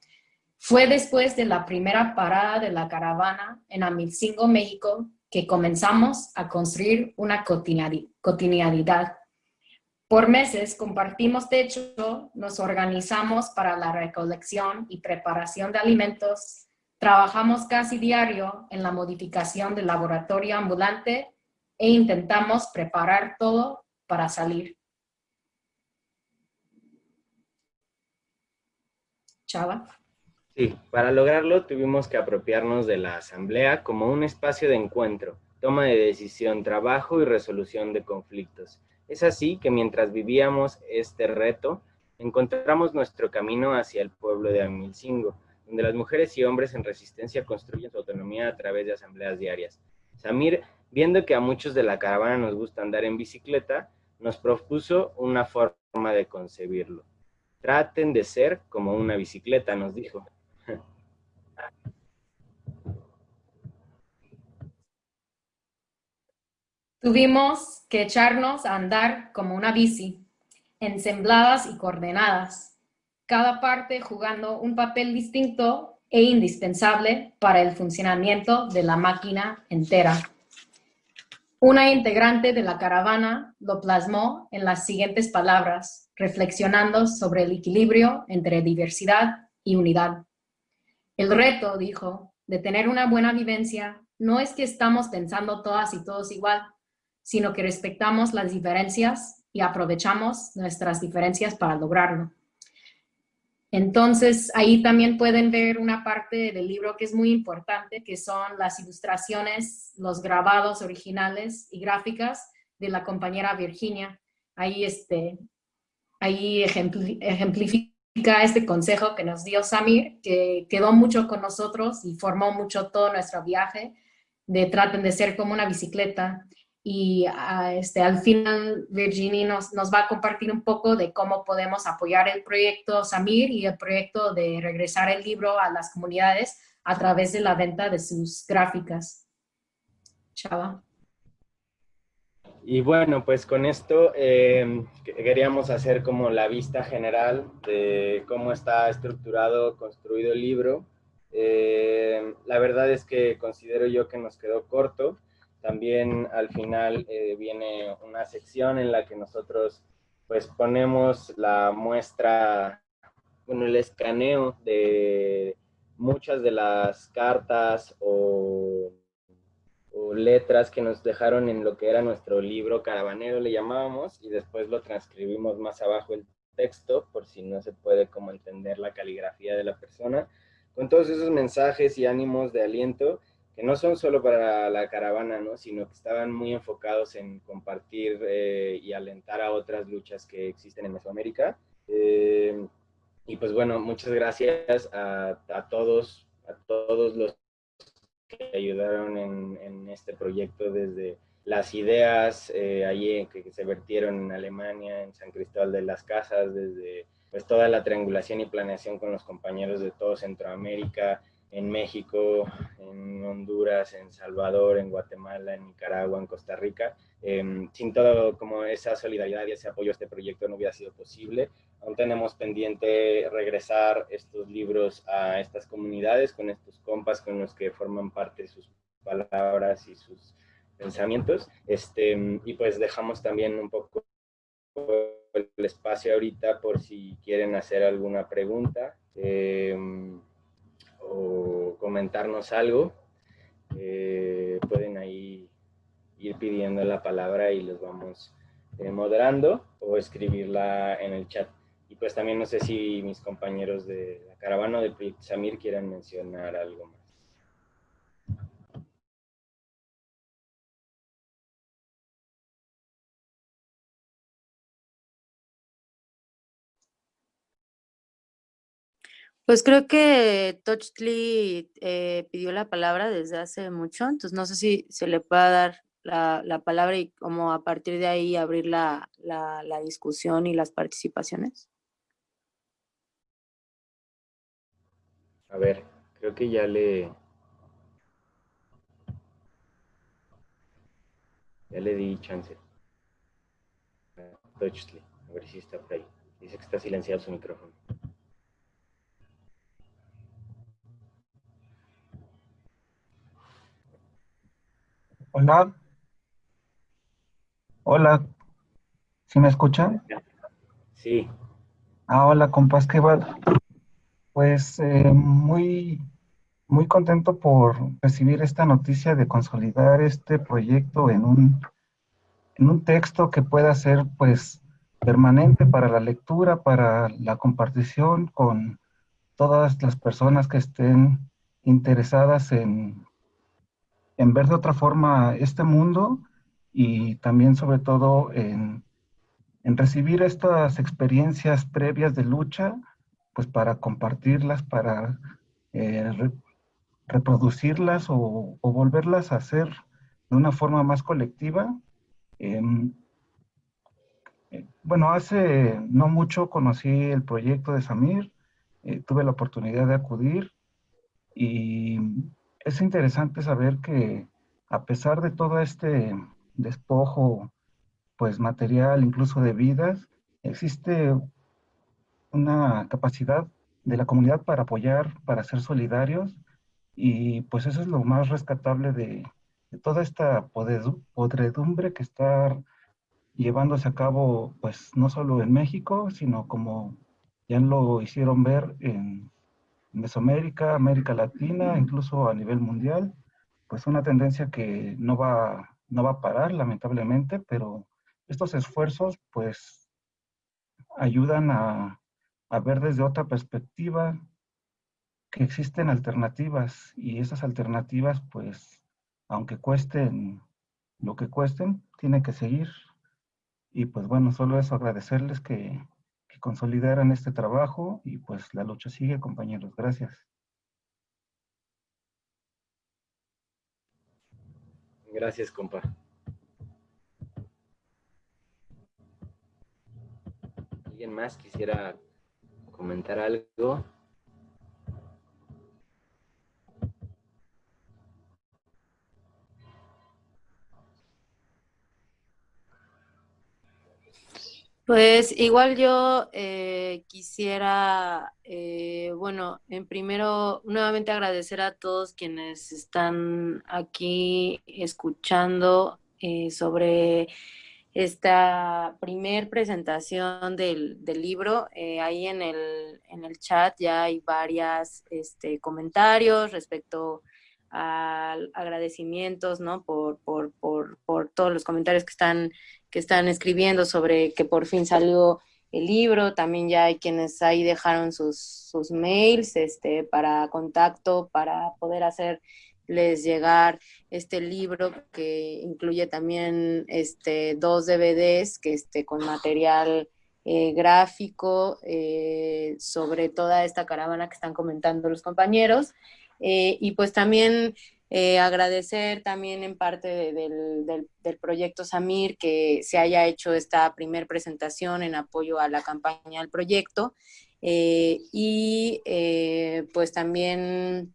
fue después de la primera parada de la caravana en Amilcingo, México, que comenzamos a construir una cotidianidad. Por meses compartimos techo, nos organizamos para la recolección y preparación de alimentos, trabajamos casi diario en la modificación del laboratorio ambulante e intentamos preparar todo para salir. Chava. Sí, para lograrlo tuvimos que apropiarnos de la asamblea como un espacio de encuentro, toma de decisión, trabajo y resolución de conflictos. Es así que mientras vivíamos este reto, encontramos nuestro camino hacia el pueblo de Amilcingo, donde las mujeres y hombres en resistencia construyen su autonomía a través de asambleas diarias. Samir, viendo que a muchos de la caravana nos gusta andar en bicicleta, nos propuso una forma de concebirlo. Traten de ser como una bicicleta, nos dijo. Tuvimos que echarnos a andar como una bici, ensambladas y coordenadas, cada parte jugando un papel distinto e indispensable para el funcionamiento de la máquina entera. Una integrante de la caravana lo plasmó en las siguientes palabras, reflexionando sobre el equilibrio entre diversidad y unidad. El reto, dijo, de tener una buena vivencia no es que estamos pensando todas y todos igual, sino que respetamos las diferencias y aprovechamos nuestras diferencias para lograrlo. Entonces, ahí también pueden ver una parte del libro que es muy importante, que son las ilustraciones, los grabados originales y gráficas de la compañera Virginia. Ahí, este, ahí ejemplifica este consejo que nos dio Samir, que quedó mucho con nosotros y formó mucho todo nuestro viaje, de traten de ser como una bicicleta y ah, este, al final Virginie nos, nos, va a compartir un poco de cómo podemos apoyar el proyecto Samir y el proyecto de regresar el libro a las comunidades a través de la venta de sus gráficas. Chava. Y bueno, pues con esto eh, queríamos hacer como la vista general de cómo está estructurado, construido el libro. Eh, la verdad es que considero yo que nos quedó corto, también al final eh, viene una sección en la que nosotros pues ponemos la muestra, bueno, el escaneo de muchas de las cartas o, letras que nos dejaron en lo que era nuestro libro caravanero, le llamábamos, y después lo transcribimos más abajo el texto, por si no se puede como entender la caligrafía de la persona, con todos esos mensajes y ánimos de aliento que no son solo para la caravana, ¿no? sino que estaban muy enfocados en compartir eh, y alentar a otras luchas que existen en Mesoamérica. Eh, y pues bueno, muchas gracias a, a, todos, a todos los que ayudaron en, en este proyecto desde las ideas eh, allí que, que, se vertieron en Alemania, en San Cristóbal de las Casas, desde pues toda la triangulación y planeación con los compañeros de todo Centroamérica, en México, en Honduras, en Salvador, en Guatemala, en Nicaragua, en Costa Rica. Eh, sin todo como esa solidaridad y ese apoyo a este proyecto no hubiera sido posible. Aún tenemos pendiente regresar estos libros a estas comunidades con estos compas con los que forman parte sus palabras y sus pensamientos. Este, y pues dejamos también un poco el espacio ahorita por si quieren hacer alguna pregunta. Eh, o comentarnos algo, eh, pueden ahí ir pidiendo la palabra y los vamos eh, moderando o escribirla en el chat. Y pues también no sé si mis compañeros de la caravana de Samir quieran mencionar algo más. Pues creo que Tochtli eh, pidió la palabra desde hace mucho, entonces no sé si se le pueda dar la, la palabra y como a partir de ahí abrir la, la, la discusión y las participaciones. A ver, creo que ya le... Ya le di chance. A ver si está por ahí. Dice que está silenciado su micrófono. Hola. Hola. ¿Sí me escuchan? Sí. Ah, hola, compas, ¿qué va? Pues eh, muy, muy contento por recibir esta noticia de consolidar este proyecto en un, en un texto que pueda ser, pues, permanente para la lectura, para la compartición con todas las personas que estén interesadas en, en ver de otra forma este mundo y también sobre todo en, en recibir estas experiencias previas de lucha, pues para compartirlas, para eh, reproducirlas o, volverlas a hacer de una forma más colectiva. Em, eh, bueno, hace no mucho conocí el proyecto de Samir, eh, tuve la oportunidad de acudir y es interesante saber que a pesar de todo este despojo pues material, incluso de vidas, existe una capacidad de la comunidad para apoyar, para ser solidarios y pues eso es lo más rescatable de, toda esta podredumbre que está llevándose a cabo, pues no solo en México, sino como ya lo hicieron ver en Mesoamérica, América Latina, incluso a nivel mundial, pues una tendencia que no va, no va a parar, lamentablemente, pero estos esfuerzos, pues, ayudan a, a ver desde otra perspectiva que existen alternativas y esas alternativas, pues, aunque cuesten lo que cuesten, tiene que seguir. Y pues bueno, solo eso agradecerles que consolidaran este trabajo y pues la lucha sigue, compañeros. Gracias. Gracias, compa. ¿Alguien más quisiera comentar algo? Pues igual yo eh, quisiera, eh, bueno, en primero nuevamente agradecer a todos quienes están aquí escuchando eh, sobre esta primer presentación del, libro. ahí en el, en el chat ya hay varios este, comentarios respecto a agradecimientos, ¿no? Por, por, por, por todos los comentarios que están que están escribiendo sobre que por fin salió el libro, también ya hay quienes ahí dejaron sus, sus mails este, para contacto, para poder hacerles llegar este libro que incluye también este, dos DVDs que este, con material eh, gráfico eh, sobre toda esta caravana que están comentando los compañeros. Eh, y pues también eh, agradecer también en parte del, del, proyecto Samir que se haya hecho esta primer presentación en apoyo a la campaña del proyecto eh, y eh, pues también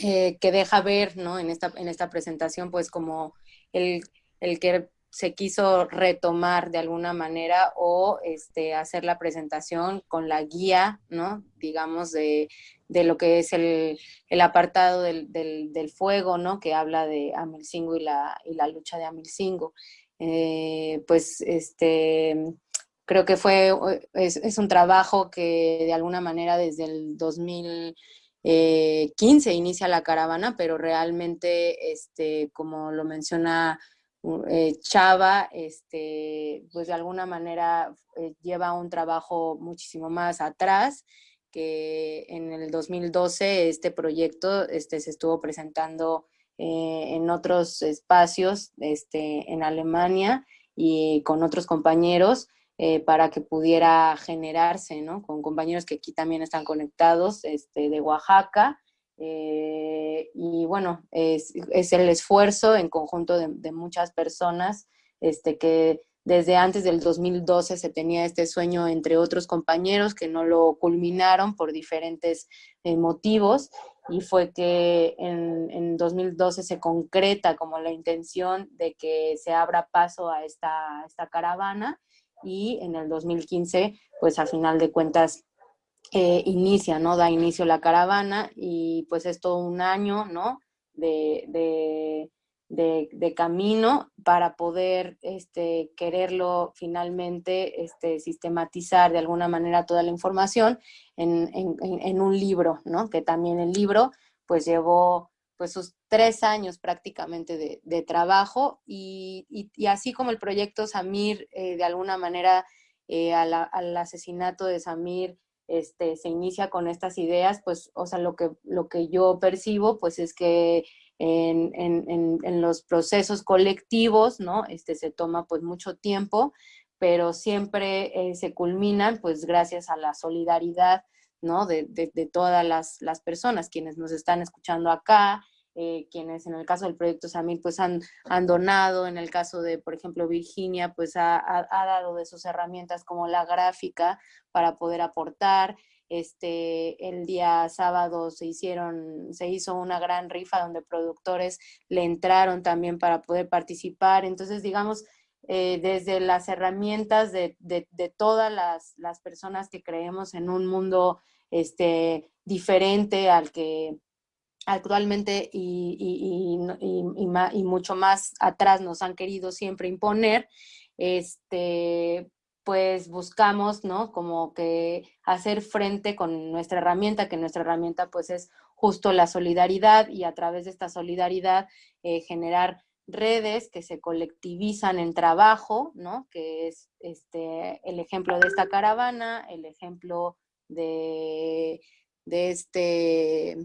que deja ver ¿no? en, esta, en esta presentación pues como el, el que se quiso retomar de alguna manera o este, hacer la presentación con la guía, ¿no? Digamos, de, de lo que es el, el apartado del, del, fuego, ¿no? Que habla de Amilcingo y la, y la lucha de Amilcingo. Eh, pues, este, creo que fue, es, un trabajo que de alguna manera desde el 2015 eh, inicia la caravana, pero realmente, este, como lo menciona eh, Chava, este, pues de alguna manera eh, lleva un trabajo muchísimo más atrás, que en el 2012 este proyecto este, se estuvo presentando eh, en otros espacios este, en Alemania y con otros compañeros para que pudiera generarse, ¿no? Con compañeros que aquí también están conectados este, de Oaxaca, eh, y bueno, es, el esfuerzo en conjunto de, muchas personas este, que desde antes del 2012 se tenía este sueño entre otros compañeros que no lo culminaron por diferentes eh, motivos y fue que en, en, 2012 se concreta como la intención de que se abra paso a esta, esta caravana y en el 2015 pues a final de cuentas eh, inicia, ¿no? Da inicio la caravana y pues es todo un año, ¿no? De, de, camino para poder este, quererlo finalmente este, sistematizar de alguna manera toda la información en, en, en, un libro, ¿no? Que también el libro pues llevó pues sus tres años prácticamente de, de trabajo y, y, así como el proyecto Samir eh, de alguna manera eh, al, al, asesinato de Samir este, se inicia con estas ideas, pues, o sea, lo que, lo que yo percibo, pues es que en, en, en, los procesos colectivos, ¿no? Este, se toma pues mucho tiempo, pero siempre eh, se culminan pues gracias a la solidaridad, ¿no? De, de, de todas las, las, personas, quienes nos están escuchando acá, eh, quienes en el caso del proyecto Samir pues han, han, donado, en el caso de, por ejemplo, Virginia, pues ha, ha, dado de sus herramientas como la gráfica para poder aportar. Este, el día sábado se hicieron, se hizo una gran rifa donde productores le entraron también para poder participar. Entonces, digamos, eh, desde las herramientas de, de, de todas las, las, personas que creemos en un mundo este, diferente al que actualmente y, y, y, y, mucho más atrás nos han querido siempre imponer, este, pues buscamos, ¿no? Como que hacer frente con nuestra herramienta, que nuestra herramienta pues es justo la solidaridad y a través de esta solidaridad eh, generar redes que se colectivizan en trabajo, ¿no? Que es este, el ejemplo de esta caravana, el ejemplo de, de este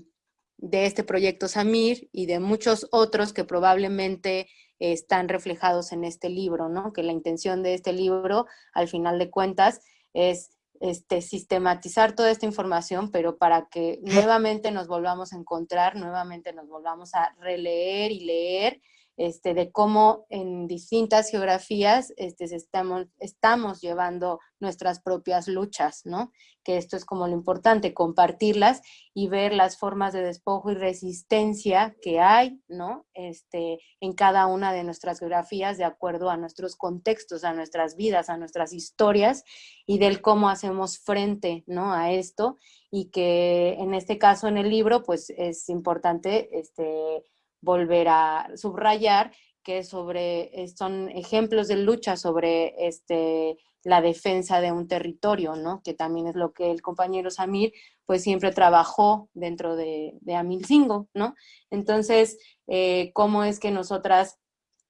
de este proyecto Samir y de muchos otros que probablemente están reflejados en este libro, ¿no? Que la intención de este libro, al final de cuentas, es este, sistematizar toda esta información, pero para que nuevamente nos volvamos a encontrar, nuevamente nos volvamos a releer y leer este, de cómo en distintas geografías este, estamos, estamos llevando nuestras propias luchas, ¿no? Que esto es como lo importante, compartirlas y ver las formas de despojo y resistencia que hay, ¿no? Este, en cada una de nuestras geografías de acuerdo a nuestros contextos, a nuestras vidas, a nuestras historias y del cómo hacemos frente, ¿no? A esto y que en este caso en el libro, pues es importante, este, volver a subrayar que sobre, son ejemplos de lucha sobre este, la defensa de un territorio, ¿no? Que también es lo que el compañero Samir, pues siempre trabajó dentro de, de Amilcingo, ¿no? Entonces, eh, ¿cómo es que nosotras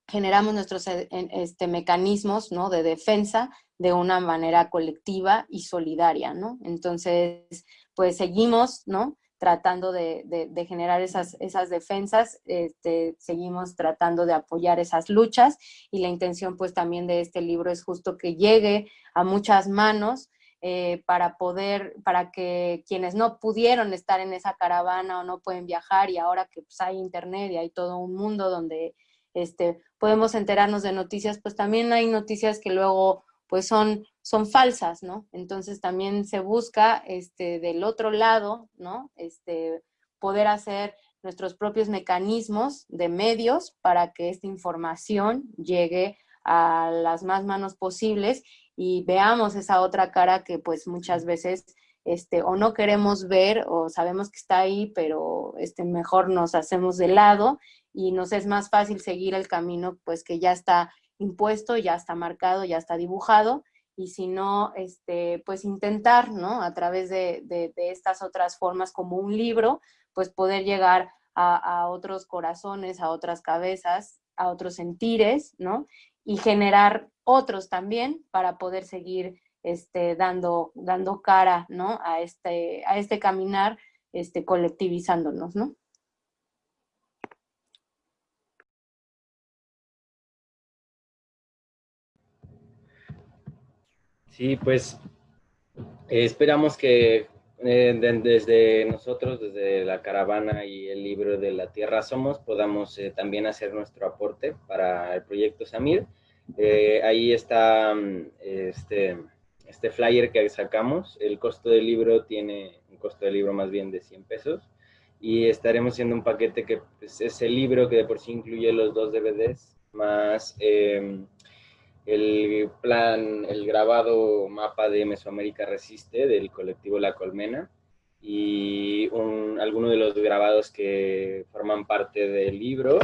generamos nuestros eh, este, mecanismos, ¿no? De defensa de una manera colectiva y solidaria, ¿no? Entonces, pues seguimos, ¿no? Tratando de, generar esas, esas defensas, este, seguimos tratando de apoyar esas luchas y la intención pues también de este libro es justo que llegue a muchas manos eh, para poder, para que quienes no pudieron estar en esa caravana o no pueden viajar y ahora que pues, hay internet y hay todo un mundo donde este, podemos enterarnos de noticias, pues también hay noticias que luego pues son, son falsas, ¿no? Entonces también se busca este, del otro lado, ¿no? Este, poder hacer nuestros propios mecanismos de medios para que esta información llegue a las más manos posibles y veamos esa otra cara que pues muchas veces este, o no queremos ver o sabemos que está ahí, pero este, mejor nos hacemos de lado y nos es más fácil seguir el camino pues que ya está impuesto, ya está marcado, ya está dibujado, y si no, este, pues intentar, ¿no? A través de, de, estas otras formas como un libro, pues poder llegar a, a, otros corazones, a otras cabezas, a otros sentires, ¿no? Y generar otros también para poder seguir este, dando, dando cara, ¿no? A este, a este caminar este, colectivizándonos, ¿no? Sí, pues eh, esperamos que eh, desde nosotros, desde la caravana y el libro de la Tierra Somos, podamos eh, también hacer nuestro aporte para el proyecto Samir. Eh, ahí está mm, este, este flyer que sacamos. El costo del libro tiene un costo del libro más bien de 100 pesos. Y estaremos haciendo un paquete que pues, es el libro que de por sí incluye los dos DVDs, más em, el plan, el grabado mapa de Mesoamérica Resiste del colectivo La Colmena y un, algunos de los grabados que forman parte del libro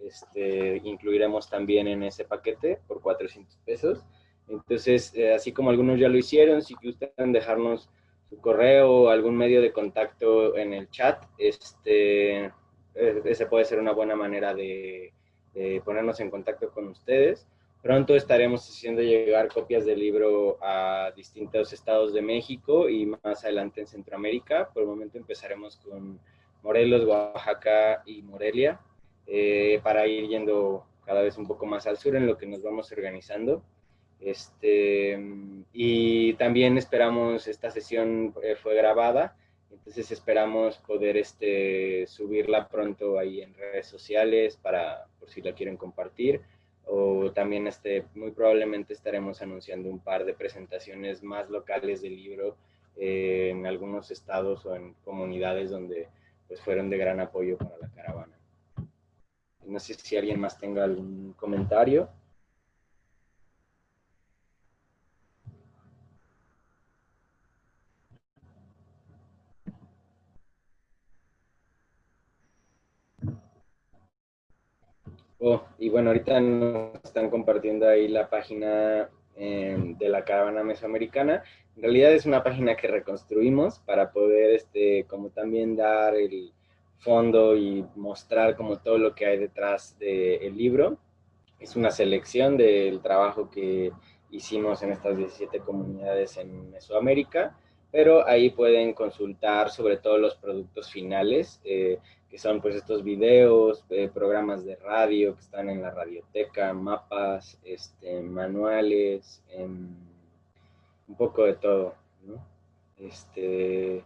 este, incluiremos también en ese paquete por 400 pesos. Entonces, eh, así como algunos ya lo hicieron, si gustan dejarnos su correo o algún medio de contacto en el chat, este, eh, ese puede ser una buena manera de, de ponernos en contacto con ustedes. Pronto estaremos haciendo llegar copias del libro a distintos estados de México y más adelante en Centroamérica. Por el momento empezaremos con Morelos, Oaxaca y Morelia eh, para ir yendo cada vez un poco más al sur en lo que nos vamos organizando. Este, y también esperamos, esta sesión eh, fue grabada, entonces esperamos poder este, subirla pronto ahí en redes sociales para, por si la quieren compartir o también este, muy probablemente estaremos anunciando un par de presentaciones más locales del libro eh, en algunos estados o en comunidades donde pues, fueron de gran apoyo para la caravana. No sé si alguien más tenga algún comentario. Oh, y bueno, ahorita nos están compartiendo ahí la página em, de la caravana mesoamericana. En realidad es una página que reconstruimos para poder, este, como también dar el fondo y mostrar como todo lo que hay detrás del libro. Es una selección del trabajo que hicimos en estas 17 comunidades en Mesoamérica, pero ahí pueden consultar sobre todo los productos finales. Eh, que son pues estos videos, eh, programas de radio que están en la radioteca, mapas, este, manuales, un poco de todo, ¿no? Este,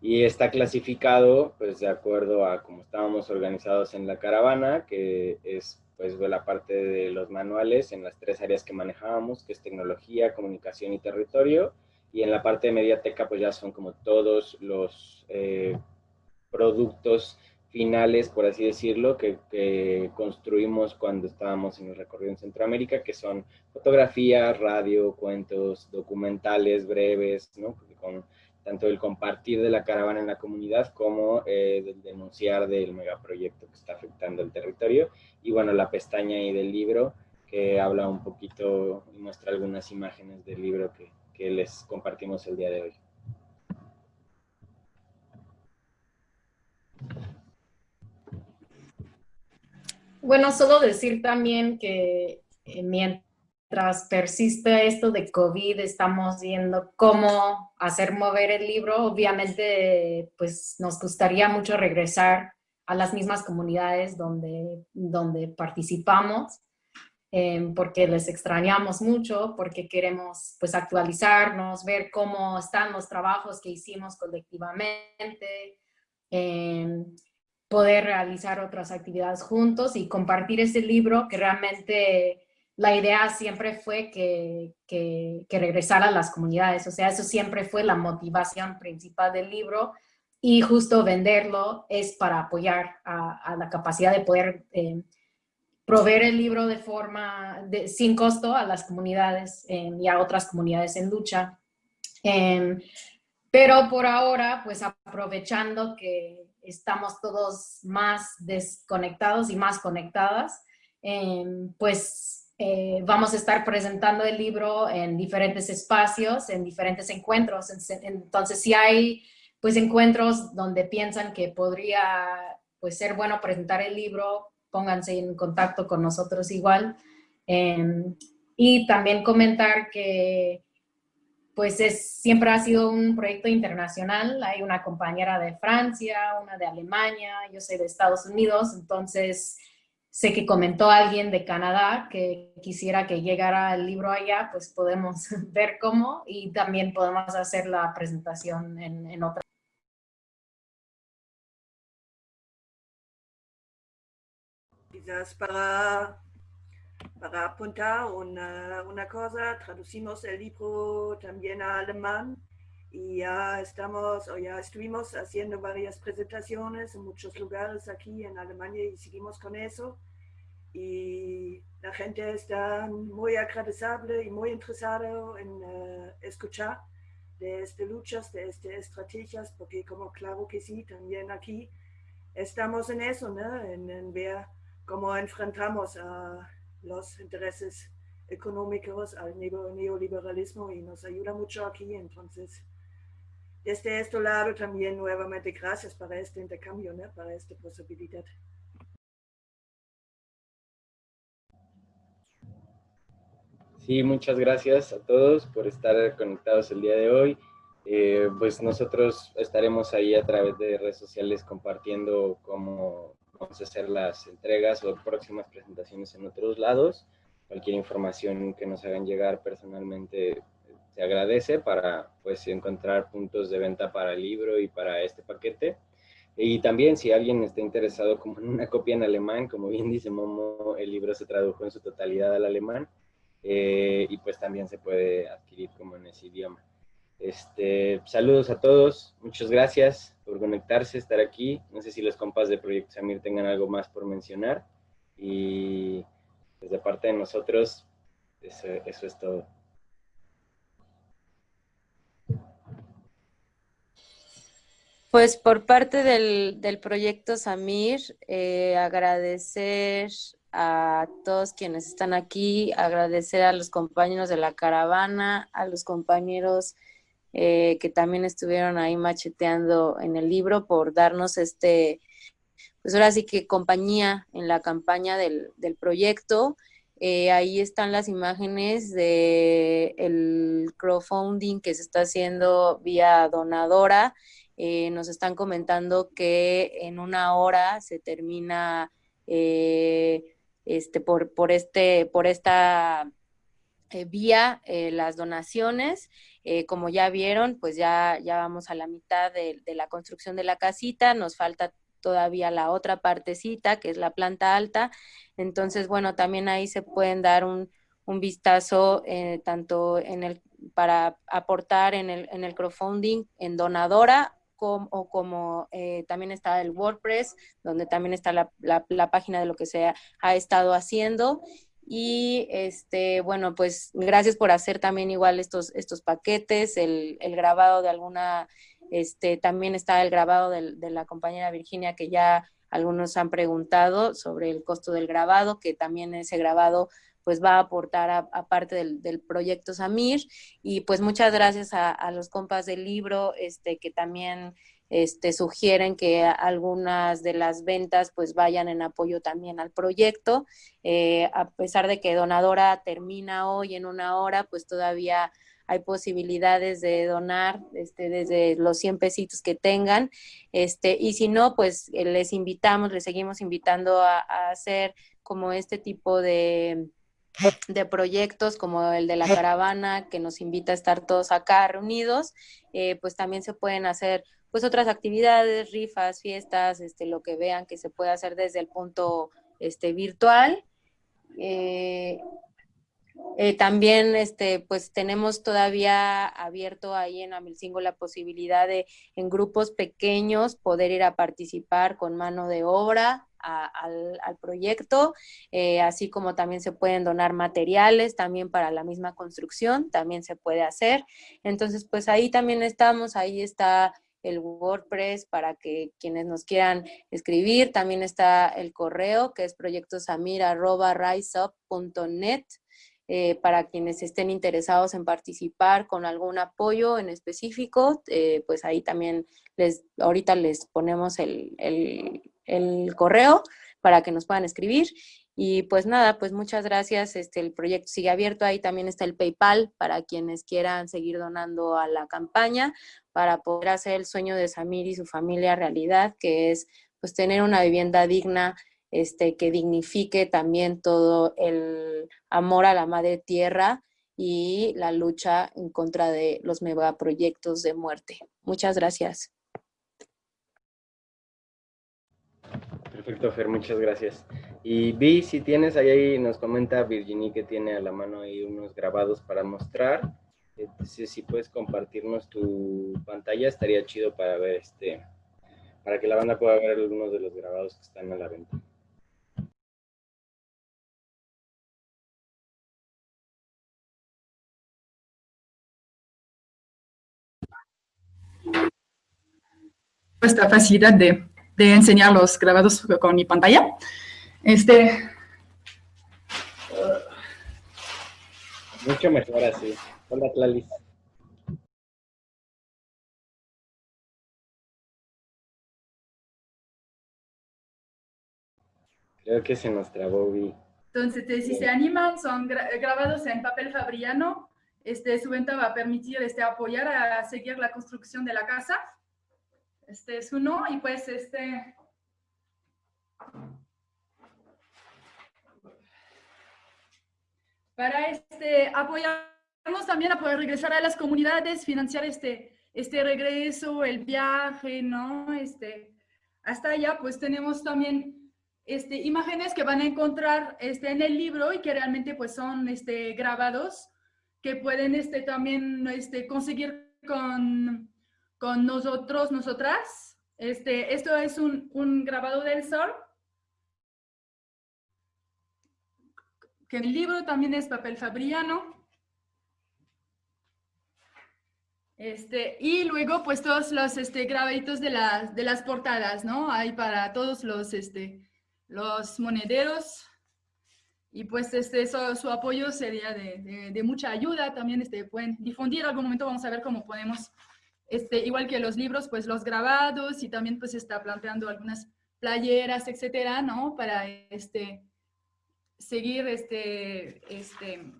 y está clasificado pues de acuerdo a cómo estábamos organizados en la caravana, que es pues la parte de los manuales en las tres áreas que manejábamos, que es tecnología, comunicación y territorio, y en la parte de mediateca pues ya son como todos los eh, productos finales, por así decirlo, que, construimos cuando estábamos en el recorrido en Centroamérica, que son fotografías, radio, cuentos, documentales breves, ¿no? con tanto el compartir de la caravana en la comunidad como eh, el denunciar del megaproyecto que está afectando el territorio. Y bueno, la pestaña ahí del libro que habla un poquito y muestra algunas imágenes del libro que, que les compartimos el día de hoy. Bueno, solo decir también que eh, mientras persiste esto de COVID, estamos viendo cómo hacer mover el libro. Obviamente, pues nos gustaría mucho regresar a las mismas comunidades donde, donde participamos, em, porque les extrañamos mucho, porque queremos pues actualizarnos, ver cómo están los trabajos que hicimos colectivamente, eh, poder realizar otras actividades juntos y compartir ese libro que realmente la idea siempre fue que, que, regresara a las comunidades. O sea, eso siempre fue la motivación principal del libro y justo venderlo es para apoyar a, la capacidad de poder eh, proveer el libro de forma de, sin costo a las comunidades eh, y a otras comunidades en lucha. Em, pero por ahora, pues aprovechando que estamos todos más desconectados y más conectadas, em, pues eh, vamos a estar presentando el libro en diferentes espacios, en diferentes encuentros. Entonces, si hay pues encuentros donde piensan que podría pues ser bueno presentar el libro, pónganse en contacto con nosotros igual. Em, y también comentar que pues es, siempre ha sido un proyecto internacional. Hay una compañera de Francia, una de Alemania, yo soy de Estados Unidos, entonces sé que comentó alguien de Canadá que quisiera que llegara el libro allá, pues podemos [laughs] ver cómo y también podemos hacer la presentación en, en otra. Quizás para para apuntar una, una cosa, traducimos el libro también a alemán y ya estamos o ya estuvimos haciendo varias presentaciones en muchos lugares aquí en Alemania y seguimos con eso. Y la gente está muy agradecible y muy interesada en uh, escuchar de estas luchas, de estas estrategias, porque como claro que sí, también aquí estamos en eso, ¿no? en, en ver cómo enfrentamos a los intereses económicos al neoliberalismo y nos ayuda mucho aquí. Entonces, desde este lado también nuevamente gracias para este intercambio, ¿no? para esta posibilidad. Sí, muchas gracias a todos por estar conectados el día de hoy. Eh, pues nosotros estaremos ahí a través de redes sociales compartiendo cómo vamos a hacer las entregas o próximas presentaciones en otros lados. Cualquier información que nos hagan llegar personalmente se agradece para pues encontrar puntos de venta para el libro y para este paquete. Y también si alguien está interesado como en una copia en alemán, como bien dice Momo, el libro se tradujo en su totalidad al alemán eh, y pues también se puede adquirir como en ese idioma. Este, saludos a todos, muchas gracias por conectarse, estar aquí. No sé si los compas de Proyecto Samir tengan algo más por mencionar. Y pues, parte de nosotros, eso, es todo. Pues por parte del, del proyecto Samir, eh, agradecer a todos quienes están aquí, agradecer a los compañeros de la caravana, a los compañeros eh, que también estuvieron ahí macheteando en el libro por darnos este, pues ahora sí que compañía en la campaña del, proyecto. Eh, ahí están las imágenes del el crowdfunding que se está haciendo vía donadora. Eh, nos están comentando que en una hora se termina este, por, por, este, por esta vía las donaciones. Eh, como ya vieron, pues ya, ya vamos a la mitad de, la construcción de la casita, nos falta todavía la otra partecita, que es la planta alta. Entonces, bueno, también ahí se pueden dar un, vistazo eh, tanto en el, para aportar en el, en el crowdfunding en donadora o como eh, también está el WordPress, donde también está la, la, página de lo que se ha estado haciendo. Y este, bueno, pues gracias por hacer también igual estos, estos paquetes, el, el grabado de alguna, este, también está el grabado de, de, la compañera Virginia que ya algunos han preguntado sobre el costo del grabado, que también ese grabado pues va a aportar a, parte del, del, proyecto Samir. Y pues muchas gracias a, a los compas del libro, este, que también este, sugieren que algunas de las ventas pues vayan en apoyo también al proyecto. Eh, a pesar de que Donadora termina hoy en una hora, pues todavía hay posibilidades de donar este, desde los 100 pesitos que tengan. Este, y si no, pues eh, les invitamos, les seguimos invitando a, hacer como este tipo de, proyectos como el de la caravana que nos invita a estar todos acá reunidos, eh, pues también se pueden hacer pues otras actividades, rifas, fiestas, este, lo que vean que se puede hacer desde el punto este, virtual. Eh, eh, también este, pues tenemos todavía abierto ahí en Amilcingo la posibilidad de en grupos pequeños poder ir a participar con mano de obra al, proyecto, eh, así como también se pueden donar materiales también para la misma construcción, también se puede hacer. Entonces, pues ahí también estamos, ahí está el WordPress para que quienes nos quieran escribir. También está el correo que es proyectosamir.riseup.net eh, para quienes estén interesados en participar con algún apoyo en específico, eh, pues ahí también les, ahorita les ponemos el, el correo para que nos puedan escribir. Y pues nada, pues muchas gracias. Este, el proyecto sigue abierto. Ahí también está el PayPal para quienes quieran seguir donando a la campaña para poder hacer el sueño de Samir y su familia realidad, que es pues tener una vivienda digna, este, que dignifique también todo el amor a la madre tierra y la lucha en contra de los megaproyectos de muerte. Muchas gracias. Perfecto, Fer, muchas gracias. Y Vi, si tienes ahí, nos comenta Virginie que tiene a la mano ahí unos grabados para mostrar. Entonces, si puedes compartirnos tu pantalla, estaría chido para ver este, para que la banda pueda ver algunos de los grabados que están a la venta. esta facilidad de, de, enseñar los grabados con mi pantalla. Este... Mucho mejor así. Hola, Tlalis. Creo que se nos trabó, Vi. Entonces, si se animan, son grabados en papel fabriano. Este, su venta va a permitir este, apoyar a seguir la construcción de la casa. Este es uno y pues este... Para este, apoyarnos también a poder regresar a las comunidades, financiar este, este regreso, el viaje, ¿no? Este, hasta allá pues tenemos también este, imágenes que van a encontrar este, en el libro y que realmente pues son este, grabados que pueden este, también este, conseguir con con nosotros, nosotras. Este, esto es un, un grabado del sol. Que el libro también es papel fabriano. Este, y luego, pues, todos los este, grabaditos de las, de las portadas, ¿no? Hay para todos los, este, los monederos. Y pues, este, eso, su apoyo sería de, de, mucha ayuda. También este, pueden difundir. algún momento vamos a ver cómo podemos este, igual que los libros, pues los grabados y también pues está planteando algunas playeras, etcétera, ¿no? Para este, seguir este, este,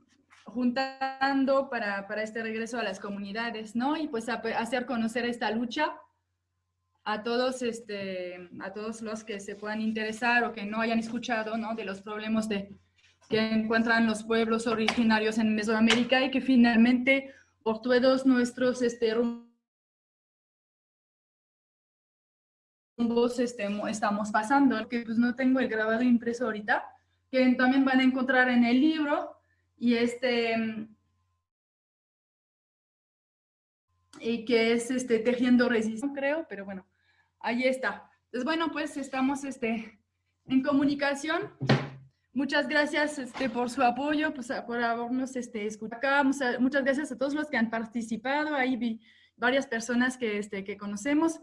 juntando para, para, este regreso a las comunidades, ¿no? Y pues hacer conocer esta lucha a todos, este, a todos los que se puedan interesar o que no hayan escuchado, ¿no? De los problemas de, que encuentran los pueblos originarios en Mesoamérica y que finalmente por todos nuestros este, este, estamos pasando, que pues no tengo el grabado impreso ahorita, que también van a encontrar en el libro y este y que es este tejiendo resistencia, creo, pero bueno, ahí está. Entonces, bueno, pues estamos este, en comunicación. Muchas gracias este, por su apoyo, pues, por habernos este, escuchado acá. Muchas gracias a todos los que han participado. Ahí vi varias personas que, este, que conocemos.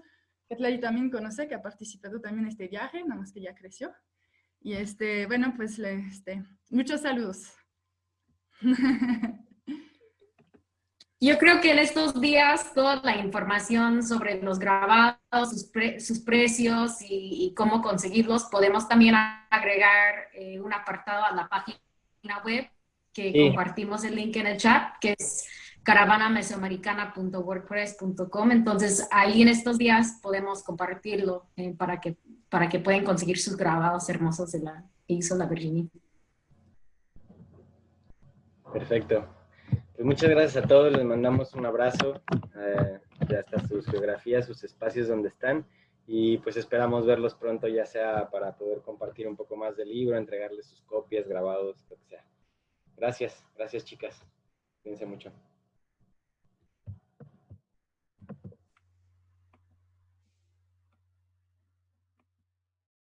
Ketlay también conoce que ha participado también en este viaje, nada más que ya creció. Y este, bueno, pues este, muchos saludos. [laughs] Yo creo que en estos días toda la información sobre los grabados, sus, sus precios y, cómo conseguirlos, podemos también agregar eh, un apartado a la página web que compartimos el link en el chat, que es caravanamesoamericana.wordpress.com. Entonces, ahí en estos días podemos compartirlo eh, para, que, para que puedan conseguir sus grabados hermosos de la que hizo la Virginia. Perfecto. Pues muchas gracias a todos, les mandamos un abrazo, eh, hasta sus geografías, sus espacios donde están, y pues esperamos verlos pronto, ya sea para poder compartir un poco más del libro, entregarles sus copias, grabados, lo que sea. Gracias, gracias chicas. Cuídense mucho.